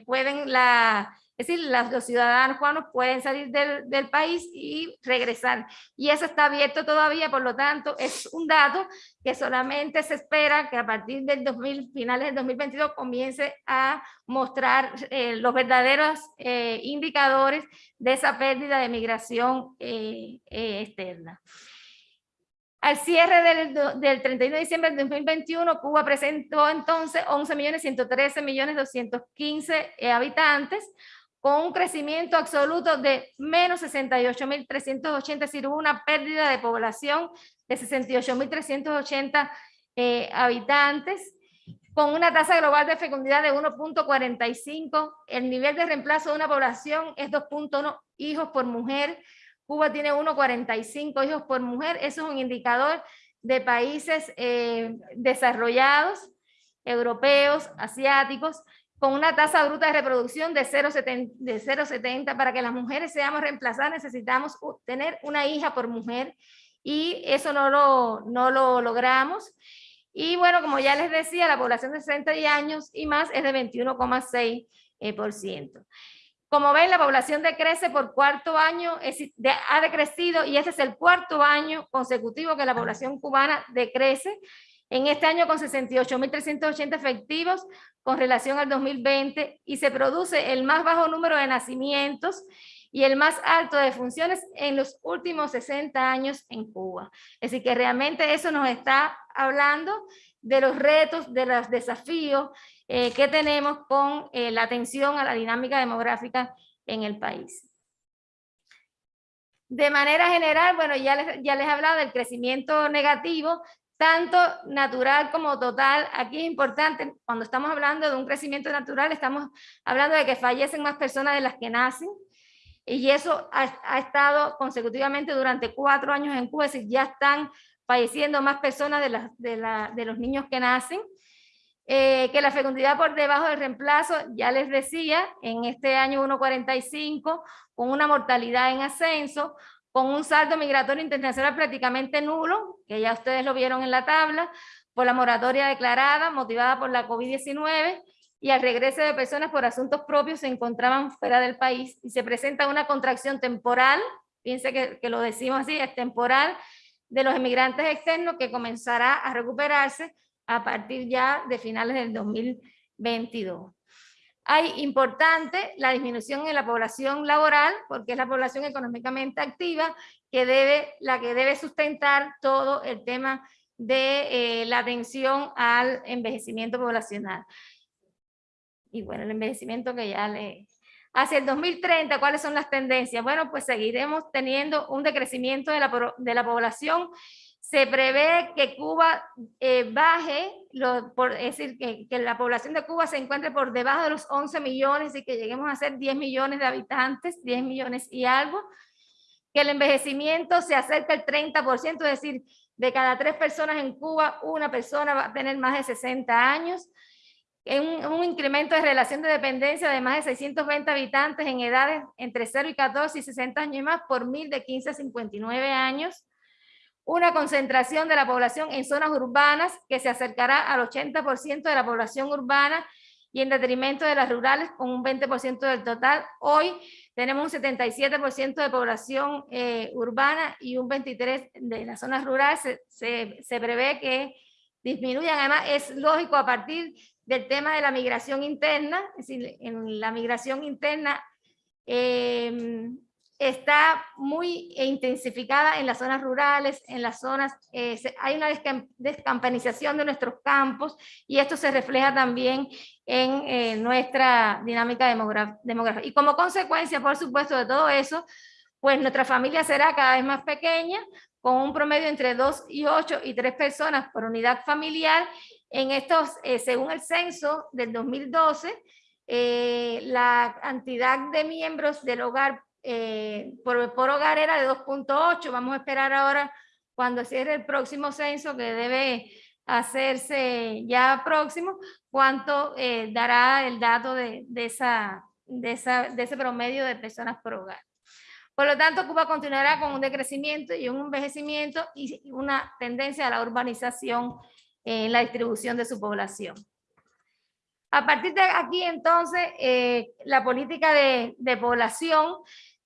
pueden la es decir, los ciudadanos cubanos pueden salir del, país y regresar. Y eso está abierto todavía, por lo tanto, es un dato que solamente se espera que a partir del 2000, finales del 2022 comience a mostrar eh, los verdaderos eh, indicadores de esa pérdida de migración eh, externa. Al cierre del, del, 31 de diciembre del 2021, Cuba presentó entonces 11.113.215 habitantes, con un crecimiento absoluto de menos 68.380, es decir, una pérdida de población de 68.380 eh, habitantes, con una tasa global de fecundidad de 1.45, el nivel de reemplazo de una población es 2.1 hijos por mujer, Cuba tiene 1.45 hijos por mujer, eso es un indicador de países eh, desarrollados, europeos, asiáticos, con una tasa bruta de reproducción de 0,70 para que las mujeres seamos reemplazadas necesitamos tener una hija por mujer y eso no lo, no lo logramos. Y bueno, como ya les decía, la población de 60 años y más es de 21,6%. Eh, como ven, la población decrece por cuarto año, ha decrecido y este es el cuarto año consecutivo que la población cubana decrece. En este año con 68.380 efectivos, con relación al 2020 y se produce el más bajo número de nacimientos y el más alto de funciones en los últimos 60 años en Cuba. Decir, que realmente eso nos está hablando de los retos, de los desafíos eh, que tenemos con eh, la atención a la dinámica demográfica en el país. De manera general, bueno, ya les, ya les he hablado del crecimiento negativo, tanto natural como total. Aquí es importante, cuando estamos hablando de un crecimiento natural, estamos hablando de que fallecen más personas de las que nacen, y eso ha, estado consecutivamente durante cuatro años en Cuba, es decir, ya están falleciendo más personas de, de, de los niños que nacen, eh, que la fecundidad por debajo del reemplazo, ya les decía, en este año 1.45, con una mortalidad en ascenso, con un saldo migratorio internacional prácticamente nulo, que ya ustedes lo vieron en la tabla, por la moratoria declarada motivada por la COVID-19 y al regreso de personas por asuntos propios se encontraban fuera del país y se presenta una contracción temporal, piense que, que lo decimos así, es temporal, de los emigrantes externos que comenzará a recuperarse a partir ya de finales del 2022. Hay importante la disminución en la población laboral, porque es la población económicamente activa que debe, la que debe sustentar todo el tema de eh, la atención al envejecimiento poblacional. Y bueno, el envejecimiento que ya le... Hacia el 2030, ¿cuáles son las tendencias? Bueno, pues seguiremos teniendo un decrecimiento de la, de la población se prevé que Cuba eh, baje, por, es decir, que, la población de Cuba se encuentre por debajo de los 11 millones y que lleguemos a ser 10 millones de habitantes, 10 millones y algo, que el envejecimiento se acerca al 30%, es decir, de cada tres personas en Cuba, una persona va a tener más de 60 años, un, un incremento de relación de dependencia de más de 620 habitantes en edades entre 0 y 14 y 60 años y más por mil de 15 a 59 años, una concentración de la población en zonas urbanas que se acercará al 80% de la población urbana y en detrimento de las rurales con un 20% del total. Hoy tenemos un 77% de población eh, urbana y un 23% de las zonas rurales. Se, se, prevé que disminuyan. Además, es lógico a partir del tema de la migración interna, es decir, en la migración interna eh, está muy intensificada en las zonas rurales, en las zonas, eh, hay una descam- descampanización de nuestros campos y esto se refleja también en eh, nuestra dinámica demográfica. Y como consecuencia, por supuesto, de todo eso, pues nuestra familia será cada vez más pequeña, con un promedio entre 2 y 8 y 3 personas por unidad familiar. En estos, eh, según el censo del 2012, eh, la cantidad de miembros del hogar eh, por, por hogar era de 2.8. Vamos a esperar ahora cuando cierre el próximo censo que debe hacerse ya próximo, cuánto eh, dará el dato de, de, esa, de, esa, de ese promedio de personas por hogar. Por lo tanto, Cuba continuará con un decrecimiento y un envejecimiento y una tendencia a la urbanización en la distribución de su población. A partir de aquí, entonces, eh, la política de, de población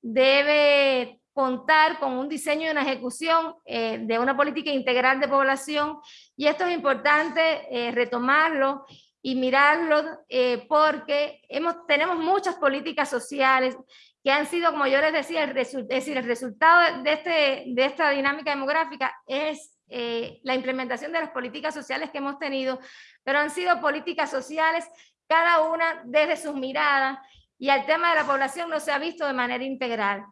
debe contar con un diseño y una ejecución eh, de una política integral de población. Y esto es importante eh, retomarlo y mirarlo eh, porque hemos, tenemos muchas políticas sociales que han sido, como yo les decía, el es decir, el resultado de, este, de esta dinámica demográfica es la implementación de las políticas sociales que hemos tenido, pero han sido políticas sociales cada una desde sus miradas y el tema de la población no se ha visto de manera integral.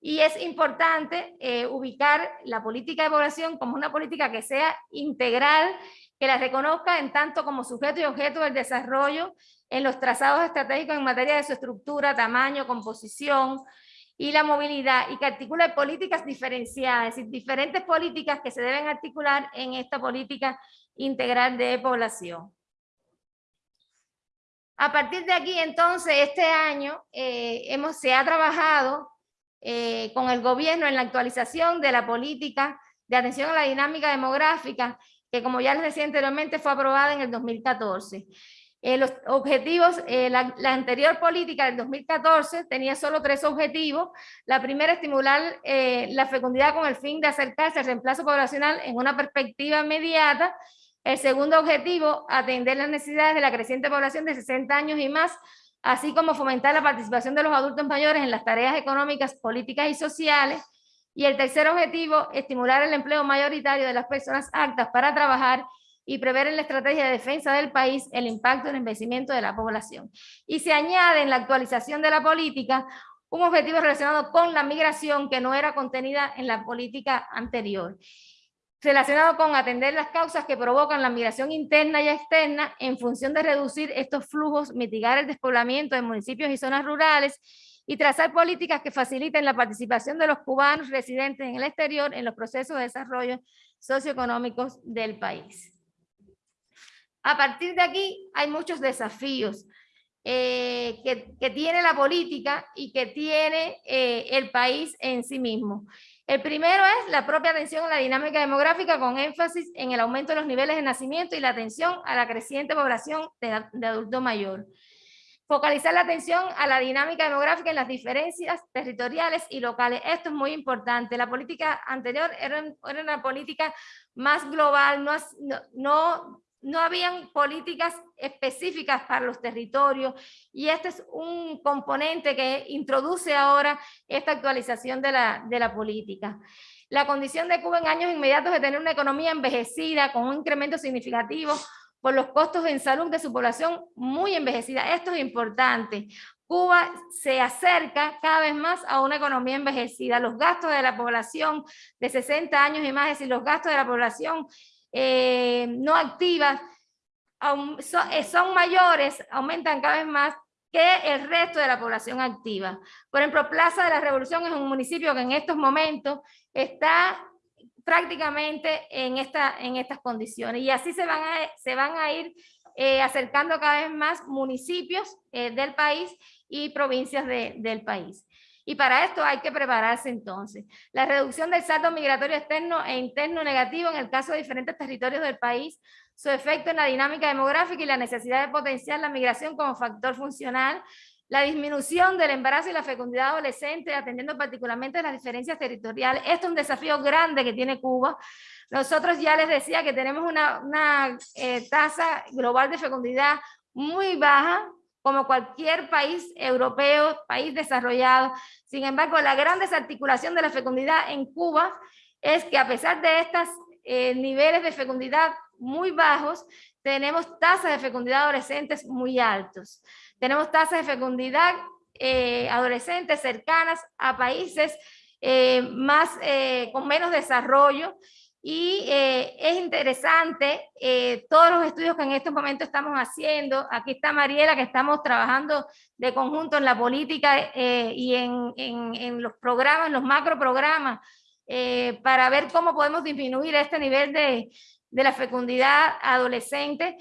Y es importante eh, ubicar la política de población como una política que sea integral, que la reconozca en tanto como sujeto y objeto del desarrollo en los trazados estratégicos en materia de su estructura, tamaño, composición y la movilidad, y que articule políticas diferenciadas, es decir, diferentes políticas que se deben articular en esta política integral de población. A partir de aquí, entonces, este año eh, hemos, se ha trabajado eh, con el gobierno en la actualización de la política de atención a la dinámica demográfica, que como ya les decía anteriormente, fue aprobada en el 2014. Eh, los objetivos, la, anterior política del 2014 tenía solo tres objetivos. La primera, estimular la fecundidad con el fin de acercarse al reemplazo poblacional en una perspectiva inmediata. El segundo objetivo, atender las necesidades de la creciente población de 60 años y más, así como fomentar la participación de los adultos mayores en las tareas económicas, políticas y sociales. Y el tercer objetivo, estimular el empleo mayoritario de las personas aptas para trabajar y prever en la estrategia de defensa del país el impacto del envejecimiento de la población. Y se añade en la actualización de la política un objetivo relacionado con la migración que no era contenida en la política anterior, relacionado con atender las causas que provocan la migración interna y externa en función de reducir estos flujos, mitigar el despoblamiento de municipios y zonas rurales y trazar políticas que faciliten la participación de los cubanos residentes en el exterior en los procesos de desarrollo socioeconómicos del país. A partir de aquí hay muchos desafíos eh, que, tiene la política y que tiene eh, el país en sí mismo. El primero es la propia atención a la dinámica demográfica con énfasis en el aumento de los niveles de nacimiento y la atención a la creciente población de, de adulto mayor. Focalizar la atención a la dinámica demográfica en las diferencias territoriales y locales. Esto es muy importante. La política anterior era, una política más global, no, no habían políticas específicas para los territorios y este es un componente que introduce ahora esta actualización de la, de la política. La condición de Cuba en años inmediatos de tener una economía envejecida con un incremento significativo por los costos en salud de su población muy envejecida. Esto es importante. Cuba se acerca cada vez más a una economía envejecida. Los gastos de la población de 60 años y más, es decir, los gastos de la población eh, no activas son, son mayores, aumentan cada vez más que el resto de la población activa. Por ejemplo, Plaza de la Revolución es un municipio que en estos momentos está prácticamente en, esta, en estas condiciones y así se van a, se van a ir eh, acercando cada vez más municipios eh, del país y provincias de, del país. Y para esto hay que prepararse entonces. La reducción del saldo migratorio externo e interno negativo en el caso de diferentes territorios del país, su efecto en la dinámica demográfica y la necesidad de potenciar la migración como factor funcional, la disminución del embarazo y la fecundidad adolescente, atendiendo particularmente las diferencias territoriales. Esto es un desafío grande que tiene Cuba. Nosotros ya les decía que tenemos una, eh, tasa global de fecundidad muy baja, como cualquier país europeo, país desarrollado. Sin embargo, la gran desarticulación de la fecundidad en Cuba es que a pesar de estos eh, niveles de fecundidad muy bajos, tenemos tasas de fecundidad adolescentes muy altos. Tenemos tasas de fecundidad eh, adolescentes cercanas a países eh, más, eh, con menos desarrollo y es interesante todos los estudios que en estos momentos estamos haciendo. Aquí está Mariela, que estamos trabajando de conjunto en la política y en, en, en, los programas, los macro programas, para ver cómo podemos disminuir este nivel de, de la fecundidad adolescente,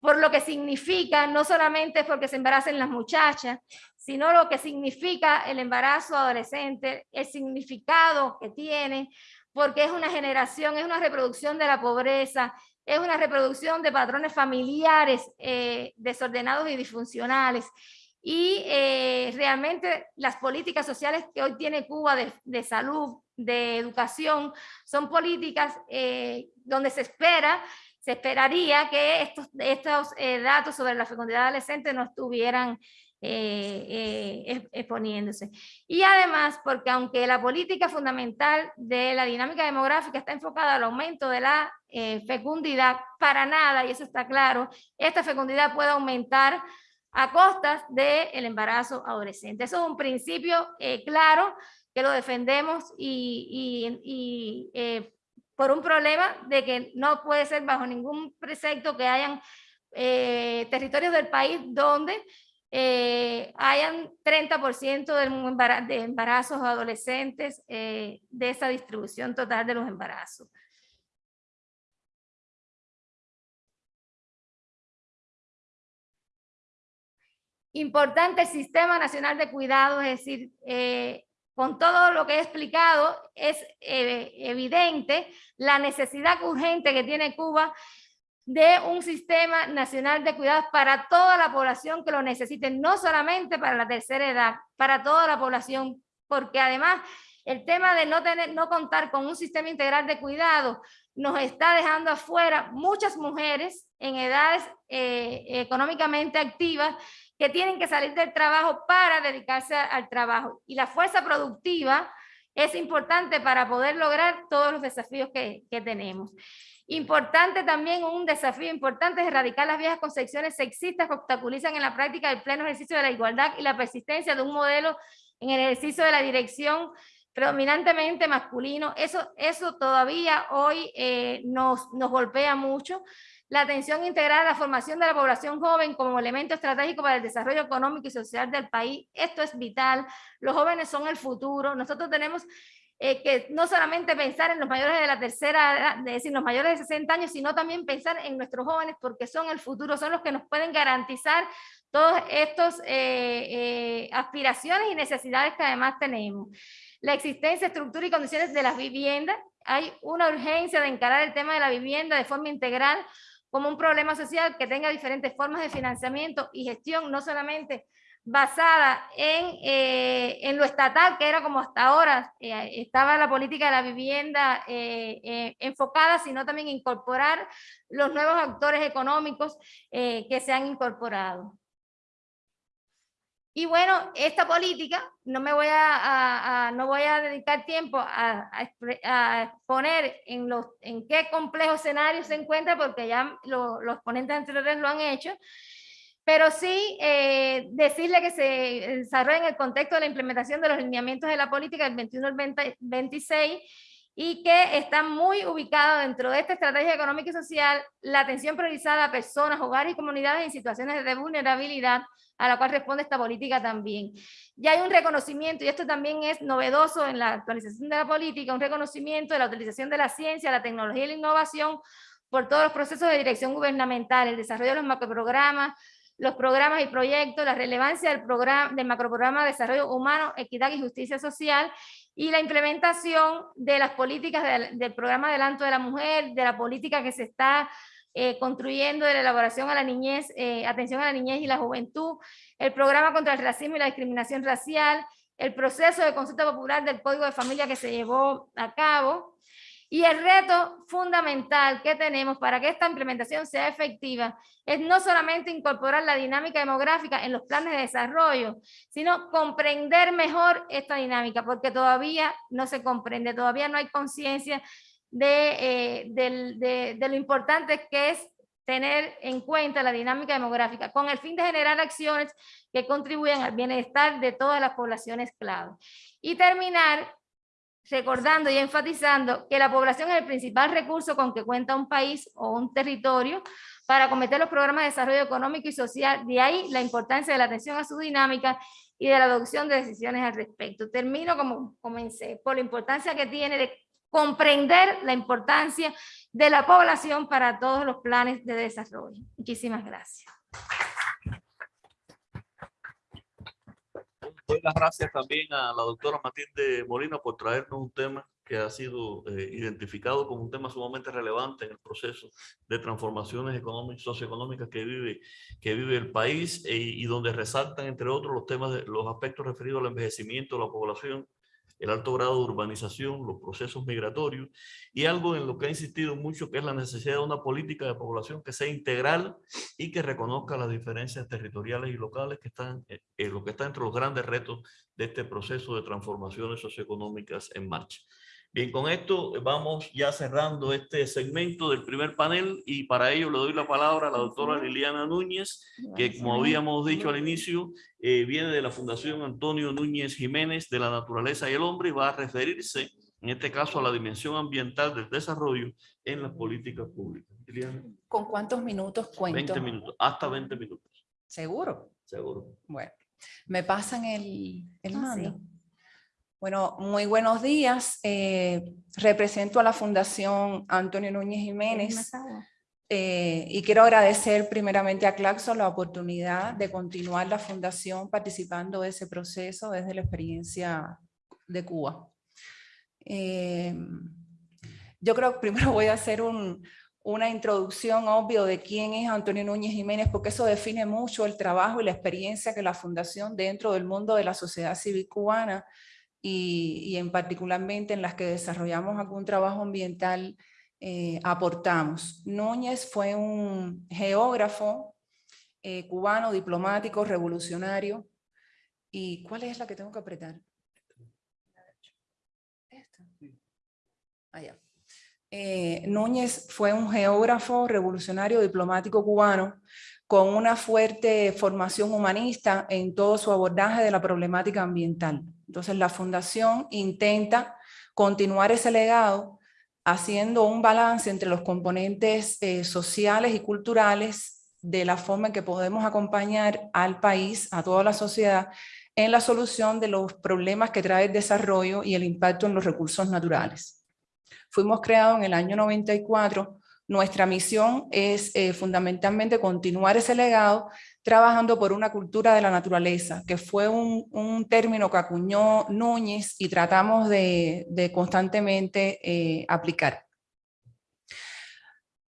por lo que significa, no solamente porque se embaracen las muchachas, sino lo que significa el embarazo adolescente, el significado que tiene, porque es una generación, es una reproducción de la pobreza, es una reproducción de patrones familiares eh, desordenados y disfuncionales. Y eh, realmente las políticas sociales que hoy tiene Cuba de, de salud, de educación, son políticas eh, donde se espera, se esperaría que estos, estos eh, datos sobre la fecundidad adolescente no estuvieran eh, exponiéndose. Y además, porque aunque la política fundamental de la dinámica demográfica está enfocada al aumento de la fecundidad, para nada, y eso está claro, esta fecundidad puede aumentar a costas del embarazo adolescente. Eso es un principio claro que lo defendemos y, eh, por un problema de que no puede ser bajo ningún precepto que hayan eh, territorios del país donde eh, hayan 30% de embarazos adolescentes de esa distribución total de los embarazos. Importante el Sistema Nacional de Cuidado, es decir, con todo lo que he explicado, es eh, evidente la necesidad urgente que tiene Cuba de un sistema nacional de cuidados para toda la población que lo necesite, no solamente para la tercera edad, para toda la población, porque además el tema de no, tener, no contar con un sistema integral de cuidado nos está dejando afuera muchas mujeres en edades eh, económicamente activas que tienen que salir del trabajo para dedicarse al trabajo. Y la fuerza productiva es importante para poder lograr todos los desafíos que, que tenemos. Importante también, un desafío importante es erradicar las viejas concepciones sexistas que obstaculizan en la práctica el pleno ejercicio de la igualdad y la persistencia de un modelo en el ejercicio de la dirección predominantemente masculino. Eso, eso todavía hoy eh, nos, nos golpea mucho la atención integral a la formación de la población joven como elemento estratégico para el desarrollo económico y social del país. Esto es vital. Los jóvenes son el futuro. Nosotros tenemos eh, que no solamente pensar en los mayores de la tercera edad, es decir, los mayores de 60 años, sino también pensar en nuestros jóvenes porque son el futuro, son los que nos pueden garantizar todas estas eh, eh, aspiraciones y necesidades que además tenemos. La existencia, estructura y condiciones de las viviendas. Hay una urgencia de encarar el tema de la vivienda de forma integral como un problema social que tenga diferentes formas de financiamiento y gestión, no solamente basada en, eh, en lo estatal, que era como hasta ahora eh, estaba la política de la vivienda eh, enfocada, sino también incorporar los nuevos actores económicos que se han incorporado. Y bueno, esta política, no me voy a, no voy a dedicar tiempo a, a, exponer en, los, en qué complejo escenario se encuentra, porque ya los ponentes anteriores lo han hecho, pero sí eh, decirle que se desarrolla en el contexto de la implementación de los lineamientos de la política del 21 al 26 y que está muy ubicado dentro de esta estrategia económica y social la atención priorizada a personas, hogares y comunidades en situaciones de vulnerabilidad a la cual responde esta política también. Ya hay un reconocimiento, y esto también es novedoso en la actualización de la política, un reconocimiento de la utilización de la ciencia, la tecnología y la innovación por todos los procesos de dirección gubernamental, el desarrollo de los macroprogramas, los programas y proyectos, la relevancia del, programa, del macroprograma de desarrollo humano, equidad y justicia social, y la implementación de las políticas del, del programa Adelanto de la Mujer, de la política que se está eh, construyendo de la elaboración a la niñez, eh, atención a la niñez y la juventud, el programa contra el racismo y la discriminación racial, el proceso de consulta popular del Código de Familia que se llevó a cabo, Y el reto fundamental que tenemos para que esta implementación sea efectiva es no solamente incorporar la dinámica demográfica en los planes de desarrollo, sino comprender mejor esta dinámica, porque todavía no se comprende, todavía no hay conciencia de, eh, de, de lo importante que es tener en cuenta la dinámica demográfica con el fin de generar acciones que contribuyan al bienestar de todas las poblaciones clave. Y terminar recordando y enfatizando que la población es el principal recurso con que cuenta un país o un territorio para acometer los programas de desarrollo económico y social. De ahí la importancia de la atención a su dinámica y de la adopción de decisiones al respecto. Termino como comencé, por la importancia que tiene de comprender la importancia de la población para todos los planes de desarrollo. Muchísimas gracias. Doy las gracias también a la doctora Matilde Molina por traernos un tema que ha sido eh, identificado como un tema sumamente relevante en el proceso de transformaciones económicas, socioeconómicas que vive, que vive el país eh, y donde resaltan, entre otros, los temas de los aspectos referidos al envejecimiento de la población, el alto grado de urbanización, los procesos migratorios y algo en lo que ha insistido mucho que es la necesidad de una política de población que sea integral y que reconozca las diferencias territoriales y locales que están eh, lo que está entre los grandes retos de este proceso de transformaciones socioeconómicas en marcha. Bien, con esto vamos ya cerrando este segmento del primer panel y para ello le doy la palabra a la doctora Liliana Núñez, que como habíamos dicho al inicio, eh, viene de la Fundación Antonio Núñez Jiménez de la Naturaleza y el Hombre y va a referirse, en este caso, a la dimensión ambiental del desarrollo en las políticas públicas. Liliana. ¿Con cuántos minutos cuento? 20 minutos, hasta 20 minutos. ¿Seguro? Seguro. Bueno, ¿me pasan el, el Ah, mando? Bueno, muy buenos días. Eh, represento a la Fundación Antonio Núñez Jiménez eh, y quiero agradecer primeramente a Claxo la oportunidad de continuar la fundación participando de ese proceso desde la experiencia de Cuba. Eh, yo creo que primero voy a hacer un, una introducción obvio de quién es Antonio Núñez Jiménez, porque eso define mucho el trabajo y la experiencia que la Fundación dentro del mundo de la sociedad civil cubana y, y en particularmente en las que desarrollamos algún trabajo ambiental eh, aportamos. Núñez fue un geógrafo eh, cubano, diplomático, revolucionario. ¿Y cuál es la que tengo que apretar? Esta. Allá. Eh, Núñez fue un geógrafo revolucionario diplomático cubano con una fuerte formación humanista en todo su abordaje de la problemática ambiental. Entonces la fundación intenta continuar ese legado haciendo un balance entre los componentes eh, sociales y culturales de la forma en que podemos acompañar al país, a toda la sociedad, en la solución de los problemas que trae el desarrollo y el impacto en los recursos naturales. Fuimos creados en el año 94 nuestra misión es eh, fundamentalmente continuar ese legado trabajando por una cultura de la naturaleza, que fue un, término que acuñó Núñez y tratamos de, constantemente eh, aplicar.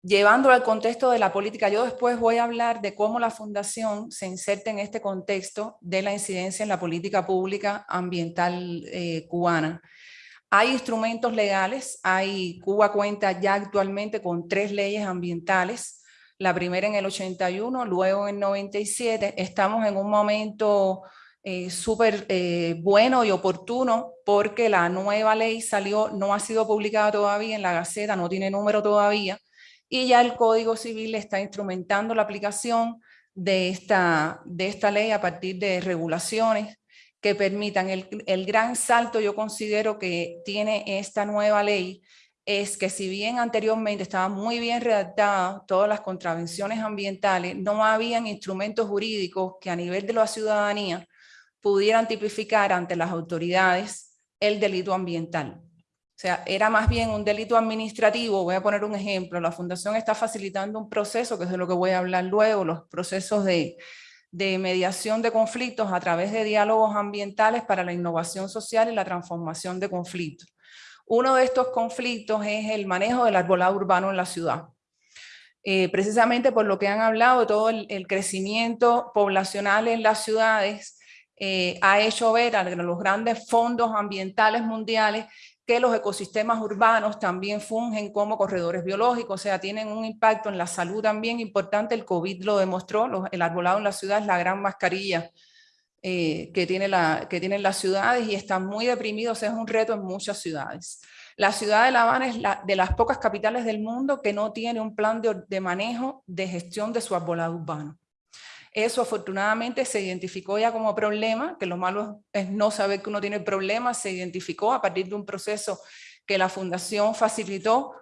Llevándolo al contexto de la política, yo después voy a hablar de cómo la Fundación se inserta en este contexto de la incidencia en la política pública ambiental eh, cubana. Hay instrumentos legales, Cuba cuenta ya actualmente con tres leyes ambientales, la primera en el 81, luego en el 97, estamos en un momento eh, súper eh, bueno y oportuno porque la nueva ley salió, no ha sido publicada todavía en la Gaceta, no tiene número todavía, y ya el Código Civil está instrumentando la aplicación de esta, de esta ley a partir de regulaciones que permitan el, el, gran salto yo considero que tiene esta nueva ley es que si bien anteriormente estaba muy bien redactada todas las contravenciones ambientales, no habían instrumentos jurídicos que a nivel de la ciudadanía pudieran tipificar ante las autoridades el delito ambiental. O sea, era más bien un delito administrativo, voy a poner un ejemplo, la Fundación está facilitando un proceso, que es de lo que voy a hablar luego, los procesos de, de mediación de conflictos a través de diálogos ambientales para la innovación social y la transformación de conflictos. Uno de estos conflictos es el manejo del arbolado urbano en la ciudad. Eh, precisamente por lo que han hablado, todo el, crecimiento poblacional en las ciudades eh, ha hecho ver a los grandes fondos ambientales mundiales que los ecosistemas urbanos también fungen como corredores biológicos, o sea, tienen un impacto en la salud también importante. El COVID lo demostró, el arbolado en la ciudad es la gran mascarilla eh, que, tiene la, que tienen las ciudades y están muy deprimidos, es un reto en muchas ciudades. La ciudad de La Habana es la, de las pocas capitales del mundo que no tiene un plan de, de manejo de gestión de su arbolado urbano. Eso afortunadamente se identificó ya como problema, que lo malo es no saber que uno tiene problemas, se identificó a partir de un proceso que la Fundación facilitó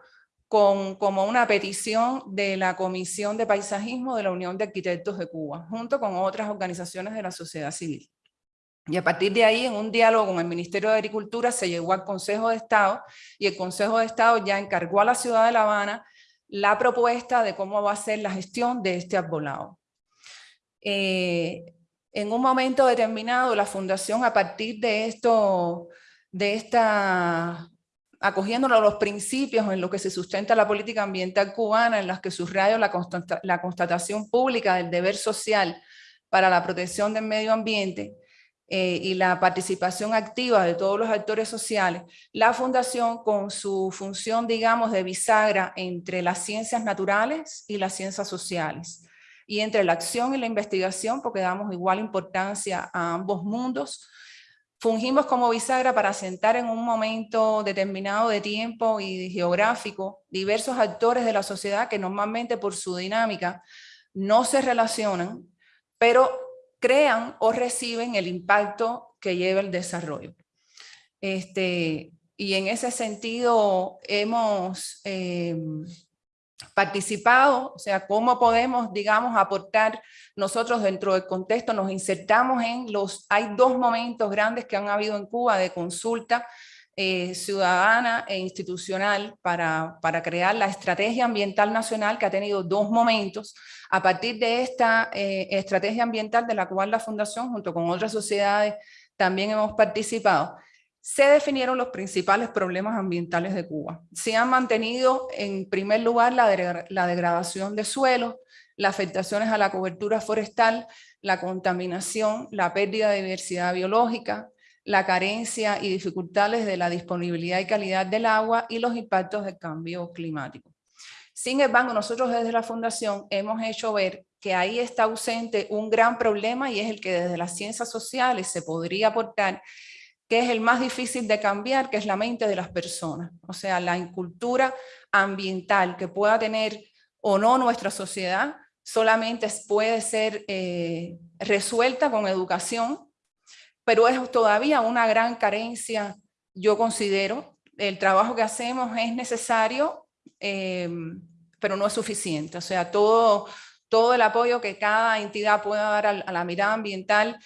con, como una petición de la Comisión de Paisajismo de la Unión de Arquitectos de Cuba, junto con otras organizaciones de la sociedad civil. Y a partir de ahí, en un diálogo con el Ministerio de Agricultura, se llegó al Consejo de Estado y el Consejo de Estado ya encargó a la ciudad de La Habana la propuesta de cómo va a ser la gestión de este arbolado. Eh, en un momento determinado la fundación a partir de esto, de esta, acogiéndolo a los principios en los que se sustenta la política ambiental cubana, en las que subrayo la, la constatación pública del deber social para la protección del medio ambiente, eh, y la participación activa de todos los actores sociales, la Fundación con su función, digamos, de bisagra entre las ciencias naturales y las ciencias sociales, y entre la acción y la investigación, porque damos igual importancia a ambos mundos, fungimos como bisagra para sentar en un momento determinado de tiempo y geográfico diversos actores de la sociedad que normalmente por su dinámica no se relacionan, pero crean o reciben el impacto que lleva el desarrollo. Este, y en ese sentido hemos eh, participado, o sea, cómo podemos, digamos, aportar nosotros dentro del contexto, nos insertamos en los, hay dos momentos grandes que han habido en Cuba de consulta eh, ciudadana e institucional para, para, crear la estrategia ambiental nacional que ha tenido dos momentos. A partir de esta eh, estrategia ambiental de la cual la Fundación junto con otras sociedades también hemos participado, se definieron los principales problemas ambientales de Cuba. Se han mantenido en primer lugar la, degradación de suelos, las afectaciones a la cobertura forestal, la contaminación, la pérdida de diversidad biológica, la carencia y dificultades de la disponibilidad y calidad del agua y los impactos del cambio climático. Sin embargo, nosotros desde la Fundación hemos hecho ver que ahí está ausente un gran problema y es el que desde las ciencias sociales se podría aportar que es el más difícil de cambiar, que es la mente de las personas. O sea, la incultura ambiental que pueda tener o no nuestra sociedad solamente puede ser eh, resuelta con educación, pero es todavía una gran carencia, yo considero. El trabajo que hacemos es necesario, em, pero no es suficiente. O sea, todo, todo el apoyo que cada entidad pueda dar a la mirada ambiental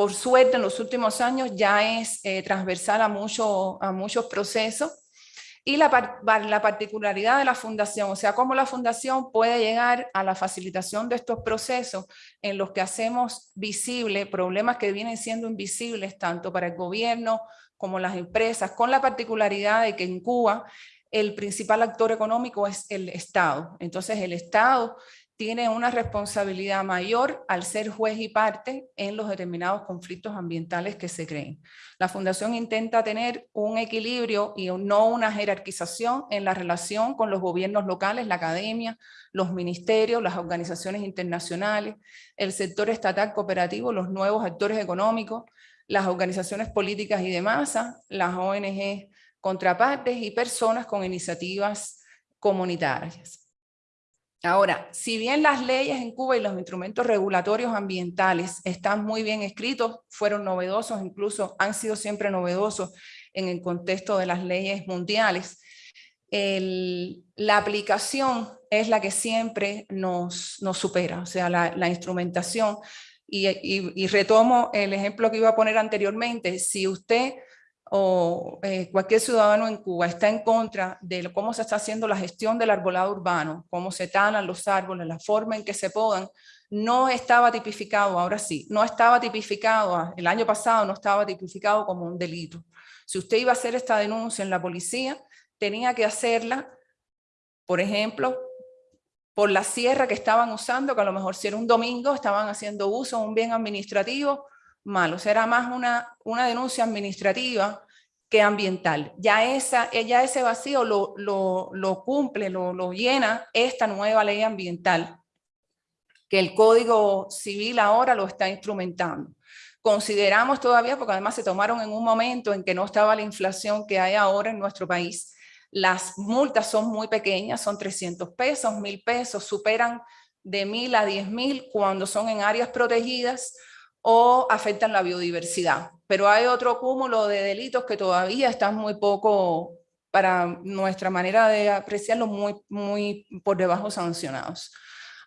por suerte en los últimos años ya es eh, transversal a, mucho, a muchos procesos. Y la, la, particularidad de la fundación, o sea, cómo la fundación puede llegar a la facilitación de estos procesos en los que hacemos visibles problemas que vienen siendo invisibles tanto para el gobierno como las empresas, con la particularidad de que en Cuba el principal actor económico es el Estado. Entonces el Estado tiene una responsabilidad mayor al ser juez y parte en los determinados conflictos ambientales que se creen. La Fundación intenta tener un equilibrio y no una jerarquización en la relación con los gobiernos locales, la academia, los ministerios, las organizaciones internacionales, el sector estatal cooperativo, los nuevos actores económicos, las organizaciones políticas y de masa, las ONG contrapartes y personas con iniciativas comunitarias. Ahora, si bien las leyes en Cuba y los instrumentos regulatorios ambientales están muy bien escritos, fueron novedosos, incluso han sido siempre novedosos en el contexto de las leyes mundiales, la aplicación es la que siempre nos, supera, o sea, la, instrumentación. y, retomo el ejemplo que iba a poner anteriormente, si usted o eh, cualquier ciudadano en Cuba está en contra de cómo se está haciendo la gestión del arbolado urbano, cómo se talan los árboles, la forma en que se podan, no estaba tipificado, ahora sí, no estaba tipificado, ah, el año pasado no estaba tipificado como un delito. Si usted iba a hacer esta denuncia en la policía, tenía que hacerla, por ejemplo, por la sierra que estaban usando, que a lo mejor si era un domingo estaban haciendo uso de un bien administrativo, malo, será más una, una denuncia administrativa que ambiental. Ya, esa, ya ese vacío lo, lo, lo cumple, lo, lo llena esta nueva ley ambiental, que el Código Civil ahora lo está instrumentando. Consideramos todavía, porque además se tomaron en un momento en que no estaba la inflación que hay ahora en nuestro país, las multas son muy pequeñas, son 300 pesos, 1000 pesos, superan de 1000 a 10.000 cuando son en áreas protegidas o afectan la biodiversidad. Pero hay otro cúmulo de delitos que todavía están muy poco, para nuestra manera de apreciarlo, muy, muy por debajo sancionados.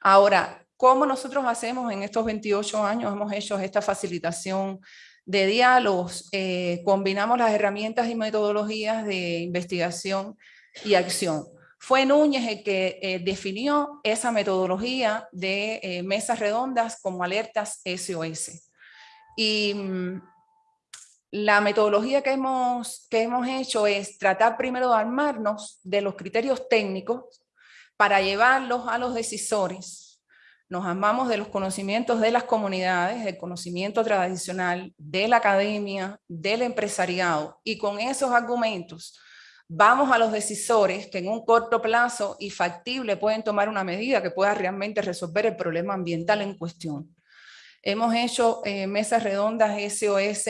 Ahora, ¿cómo nosotros hacemos en estos 28 años? Hemos hecho esta facilitación de diálogos, eh, combinamos las herramientas y metodologías de investigación y acción. Fue Núñez el que eh, definió esa metodología de eh, mesas redondas como alertas SOS. Y mm, la metodología que hemos, que hemos hecho es tratar primero de armarnos de los criterios técnicos para llevarlos a los decisores. Nos armamos de los conocimientos de las comunidades, del conocimiento tradicional, de la academia, del empresariado, y con esos argumentos vamos a los decisores que en un corto plazo y factible pueden tomar una medida que pueda realmente resolver el problema ambiental en cuestión. Hemos hecho eh, mesas redondas SOS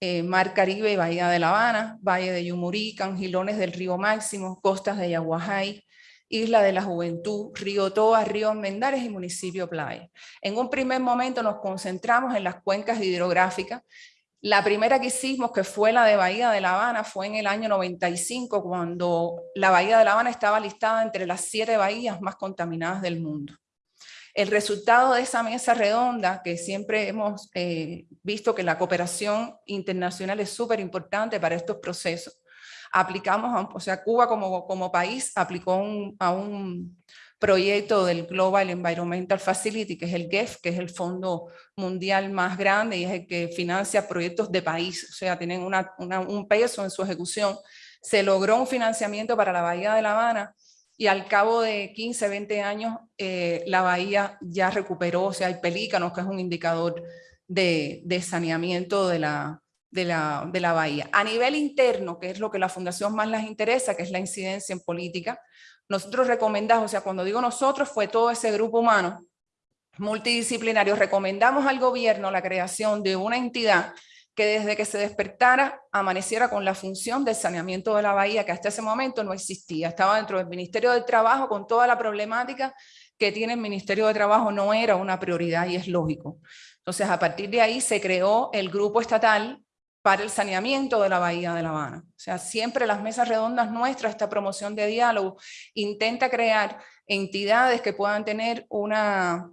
eh, Mar Caribe, Bahía de La Habana, Valle de Yumurí, Cangilones del Río Máximo, Costas de Yaguajay, Isla de la Juventud, Río Toa, Río Mendares y Municipio Playa. En un primer momento nos concentramos en las cuencas hidrográficas la primera que hicimos, que fue la de Bahía de La Habana, fue en el año 95, cuando la Bahía de La Habana estaba listada entre las siete bahías más contaminadas del mundo. El resultado de esa mesa redonda, que siempre hemos eh, visto que la cooperación internacional es súper importante para estos procesos, aplicamos, o sea, Cuba como, como país aplicó a un proyecto del Global Environmental Facility, que es el GEF, que es el fondo mundial más grande y es el que financia proyectos de país, o sea, tienen un peso en su ejecución. Se logró un financiamiento para la Bahía de La Habana y al cabo de 15, 20 años eh, la bahía ya recuperó, o sea, hay pelícanos, que es un indicador de, saneamiento de la, de la, de la bahía. A nivel interno, que es lo que la fundación más les interesa, que es la incidencia en política, nosotros recomendamos, o sea, cuando digo nosotros, fue todo ese grupo humano multidisciplinario, recomendamos al gobierno la creación de una entidad que desde que se despertara amaneciera con la función del saneamiento de la bahía, que hasta ese momento no existía. Estaba dentro del Ministerio del Trabajo con toda la problemática que tiene el Ministerio de Trabajo, no era una prioridad y es lógico. Entonces, a partir de ahí se creó el grupo estatal para el saneamiento de la Bahía de La Habana. O sea, siempre las mesas redondas nuestras, esta promoción de diálogo, intenta crear entidades que puedan tener una,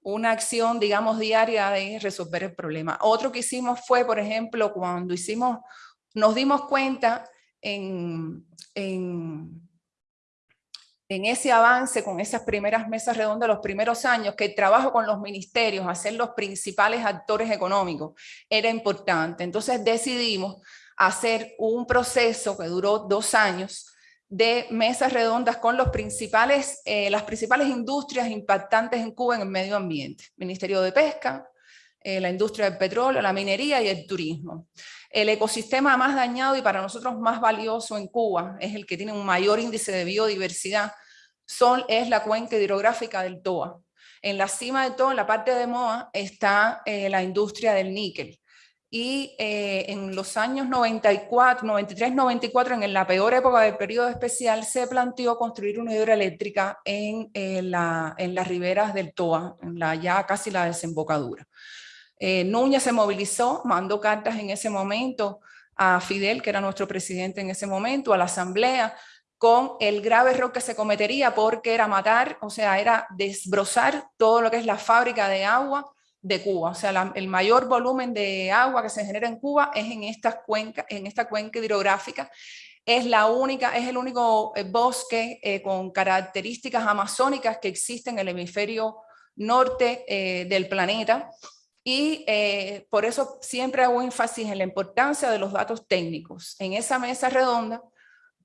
una acción, digamos, diaria de resolver el problema. Otro que hicimos fue, por ejemplo, cuando hicimos, nos dimos cuenta en, en en ese avance con esas primeras mesas redondas, los primeros años, que el trabajo con los ministerios, hacer los principales actores económicos, era importante. Entonces decidimos hacer un proceso que duró dos años de mesas redondas con los principales, eh, las principales industrias impactantes en Cuba en el medio ambiente. Ministerio de Pesca, eh, la industria del petróleo, la minería y el turismo. El ecosistema más dañado y para nosotros más valioso en Cuba es el que tiene un mayor índice de biodiversidad, son, es la cuenca hidrográfica del Toa. En la cima del Toa, en la parte de Moa, está eh, la industria del níquel. Y eh, en los años 94, 93, 94, en la peor época del periodo especial, se planteó construir una hidroeléctrica en, eh, la, en las riberas del Toa, en la, ya casi la desembocadura. Eh, Núñez se movilizó, mandó cartas en ese momento a Fidel, que era nuestro presidente en ese momento, a la asamblea, con el grave error que se cometería porque era matar, o sea, era desbrozar todo lo que es la fábrica de agua de Cuba. O sea, el mayor volumen de agua que se genera en Cuba es en, esta cuenca hidrográfica. Es, la única, es el único eh, bosque eh, con características amazónicas que existe en el hemisferio norte del planeta y eh, por eso siempre hago énfasis en la importancia de los datos técnicos. En esa mesa redonda,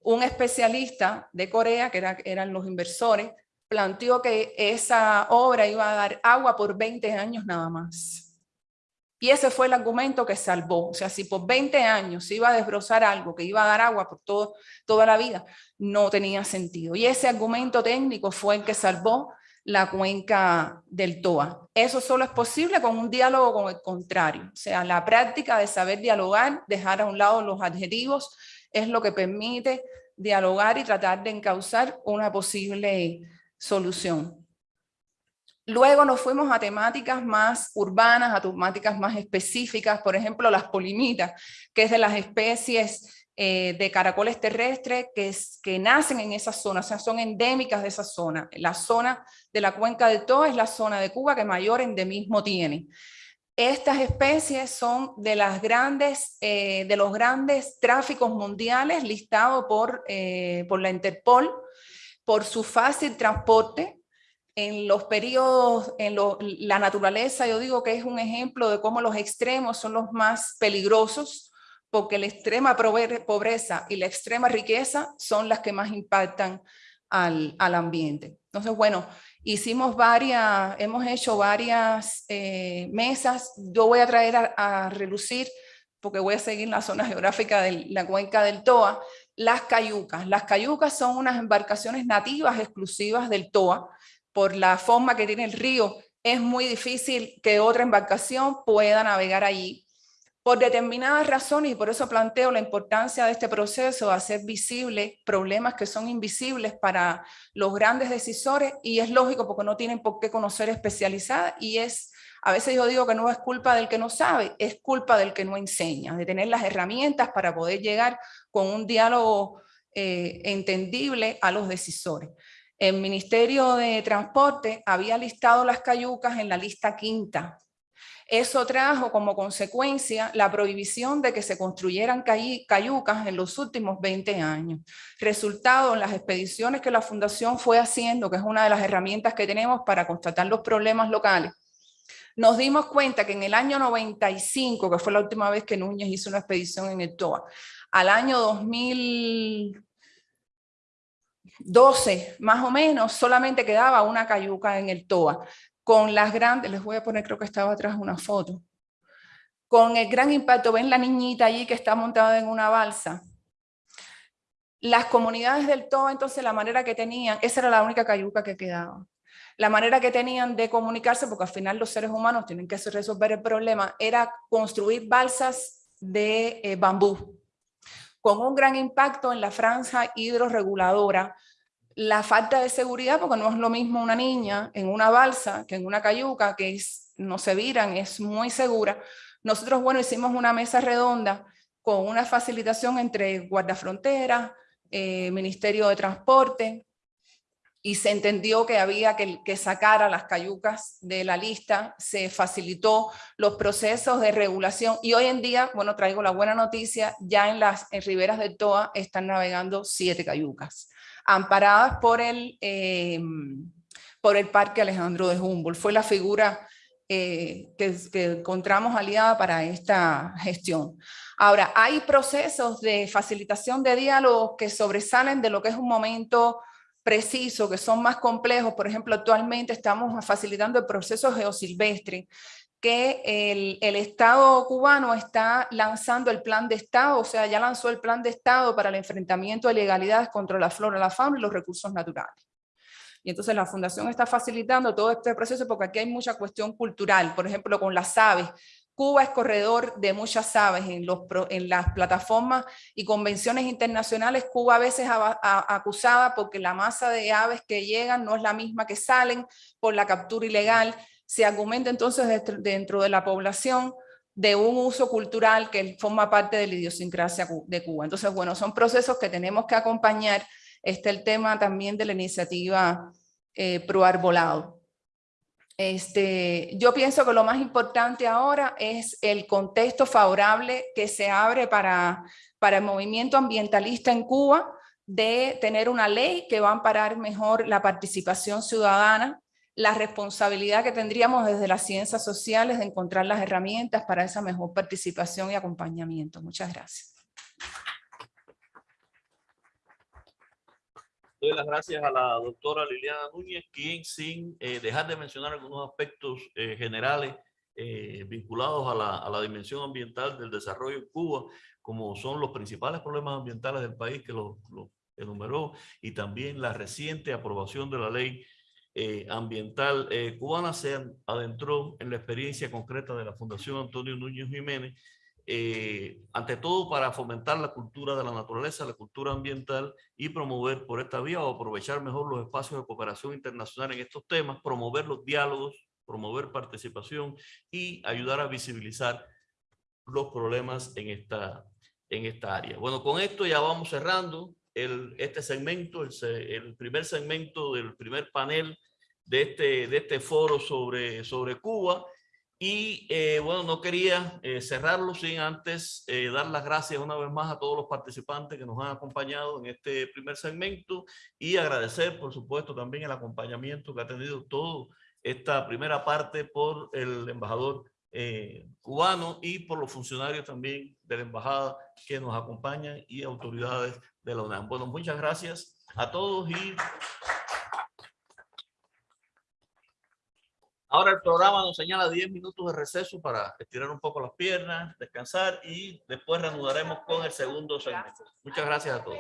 un especialista de Corea, que eran los inversores, planteó que esa obra iba a dar agua por 20 años nada más. Y ese fue el argumento que salvó. O sea, si por 20 años se iba a desbrozar algo que iba a dar agua por todo, toda la vida, no tenía sentido. Y ese argumento técnico fue el que salvó la cuenca del TOA. Eso solo es posible con un diálogo con el contrario. O sea, la práctica de saber dialogar, dejar a un lado los adjetivos, es lo que permite dialogar y tratar de encauzar una posible solución. Luego nos fuimos a temáticas más urbanas, a temáticas más específicas, por ejemplo, las polimitas, que es de las especies eh, de caracoles terrestres que, que nacen en esa zona, o sea, son endémicas de esa zona. La zona de la cuenca del Toa es la zona de Cuba que mayor endemismo tiene. Estas especies son de, eh, los grandes tráficos mundiales listados por, eh, por la Interpol, por su fácil transporte, en los periodos, en la naturaleza, yo digo que es un ejemplo de cómo los extremos son los más peligrosos, porque la extrema pobreza y la extrema riqueza son las que más impactan al, al ambiente. Entonces, bueno, hicimos varias, hemos hecho varias eh, mesas, yo voy a traer a, a, relucir, porque voy a seguir la zona (laughs) geográfica de la cuenca del Toa, las cayucas. Las cayucas son unas embarcaciones nativas exclusivas del Toa, por la forma que tiene el río, es muy difícil que otra embarcación pueda navegar allí. Por determinadas razones, y por eso planteo la importancia de este proceso, de hacer visibles problemas que son invisibles para los grandes decisores, y es lógico porque no tienen por qué conocer especializada, y es, a veces yo digo que no es culpa del que no sabe, es culpa del que no enseña, de tener las herramientas para poder llegar con un diálogo eh, entendible a los decisores. El Ministerio de Transporte había listado las cayucas en la lista quinta. Eso trajo como consecuencia la prohibición de que se construyeran cayucas en los últimos 20 años. Resultado en las expediciones que la Fundación fue haciendo, que es una de las herramientas que tenemos para constatar los problemas locales, nos dimos cuenta que en el año 95, que fue la última vez que Núñez hizo una expedición en el TOA, al año 2000, 12 más o menos, solamente quedaba una cayuca en el TOA. Con las grandes, les voy a poner, creo que estaba atrás una foto. Con el gran impacto, ven la niñita allí que está montada en una balsa. Las comunidades del TOA, entonces la manera que tenían, esa era la única cayuca que quedaba. La manera que tenían de comunicarse, porque al final los seres humanos tienen que resolver el problema, era construir balsas de eh, bambú, con un gran impacto en la franja hidroreguladora, la falta de seguridad, porque no es lo mismo una niña en una balsa que en una cayuca, que no se viran, es muy segura. Nosotros, bueno, hicimos una mesa redonda con una facilitación entre guardafronteras, eh, Ministerio de Transporte, y se entendió que había que, que, sacar a las cayucas de la lista, se facilitó los procesos de regulación y hoy en día, bueno, traigo la buena noticia, ya en las en riberas del Toa están navegando siete cayucas amparadas por el, eh, por el Parque Alejandro de Humboldt. Fue la figura eh, que, que, encontramos aliada para esta gestión. Ahora, hay procesos de facilitación de diálogo que sobresalen de lo que es un momento preciso, que son más complejos. Por ejemplo, actualmente estamos facilitando el proceso geosilvestre, que el, el, Estado cubano está lanzando el plan de Estado, o sea, ya lanzó el plan de Estado para el enfrentamiento de ilegalidades contra la flora, la fauna y los recursos naturales. Y entonces la Fundación está facilitando todo este proceso porque aquí hay mucha cuestión cultural, por ejemplo, con las aves. Cuba es corredor de muchas aves en, los, en las plataformas y convenciones internacionales. Cuba a veces acusada porque la masa de aves que llegan no es la misma que salen por la captura ilegal se argumenta entonces dentro de la población de un uso cultural que forma parte de la idiosincrasia de Cuba. Entonces, bueno, son procesos que tenemos que acompañar. Está el tema también de la iniciativa eh, Pro Arbolado. Este, yo pienso que lo más importante ahora es el contexto favorable que se abre para, para el movimiento ambientalista en Cuba, de tener una ley que va a amparar mejor la participación ciudadana la responsabilidad que tendríamos desde las ciencias sociales de encontrar las herramientas para esa mejor participación y acompañamiento. Muchas gracias. Doy las gracias a la doctora Liliana Núñez, quien sin eh, dejar de mencionar algunos aspectos eh, generales eh, vinculados a la, a la dimensión ambiental del desarrollo en Cuba, como son los principales problemas ambientales del país que lo, lo enumeró, y también la reciente aprobación de la ley eh, ambiental eh, cubana se adentró en la experiencia concreta de la Fundación Antonio Núñez Jiménez, eh, ante todo para fomentar la cultura de la naturaleza, la cultura ambiental y promover por esta vía o aprovechar mejor los espacios de cooperación internacional en estos temas, promover los diálogos, promover participación y ayudar a visibilizar los problemas en esta, en esta área. Bueno, con esto ya vamos cerrando el, este segmento, el, el primer segmento del primer panel de este, de este foro sobre, sobre Cuba. Y eh, bueno, no quería eh, cerrarlo sin antes eh, dar las gracias una vez más a todos los participantes que nos han acompañado en este primer segmento y agradecer, por supuesto, también el acompañamiento que ha tenido todo esta primera parte por el embajador eh, cubano y por los funcionarios también de la embajada que nos acompañan y autoridades de la UNAM. Bueno, muchas gracias a todos y ahora el programa nos señala 10 minutos de receso para estirar un poco las piernas, descansar y después reanudaremos con el segundo segmento. Muchas gracias a todos.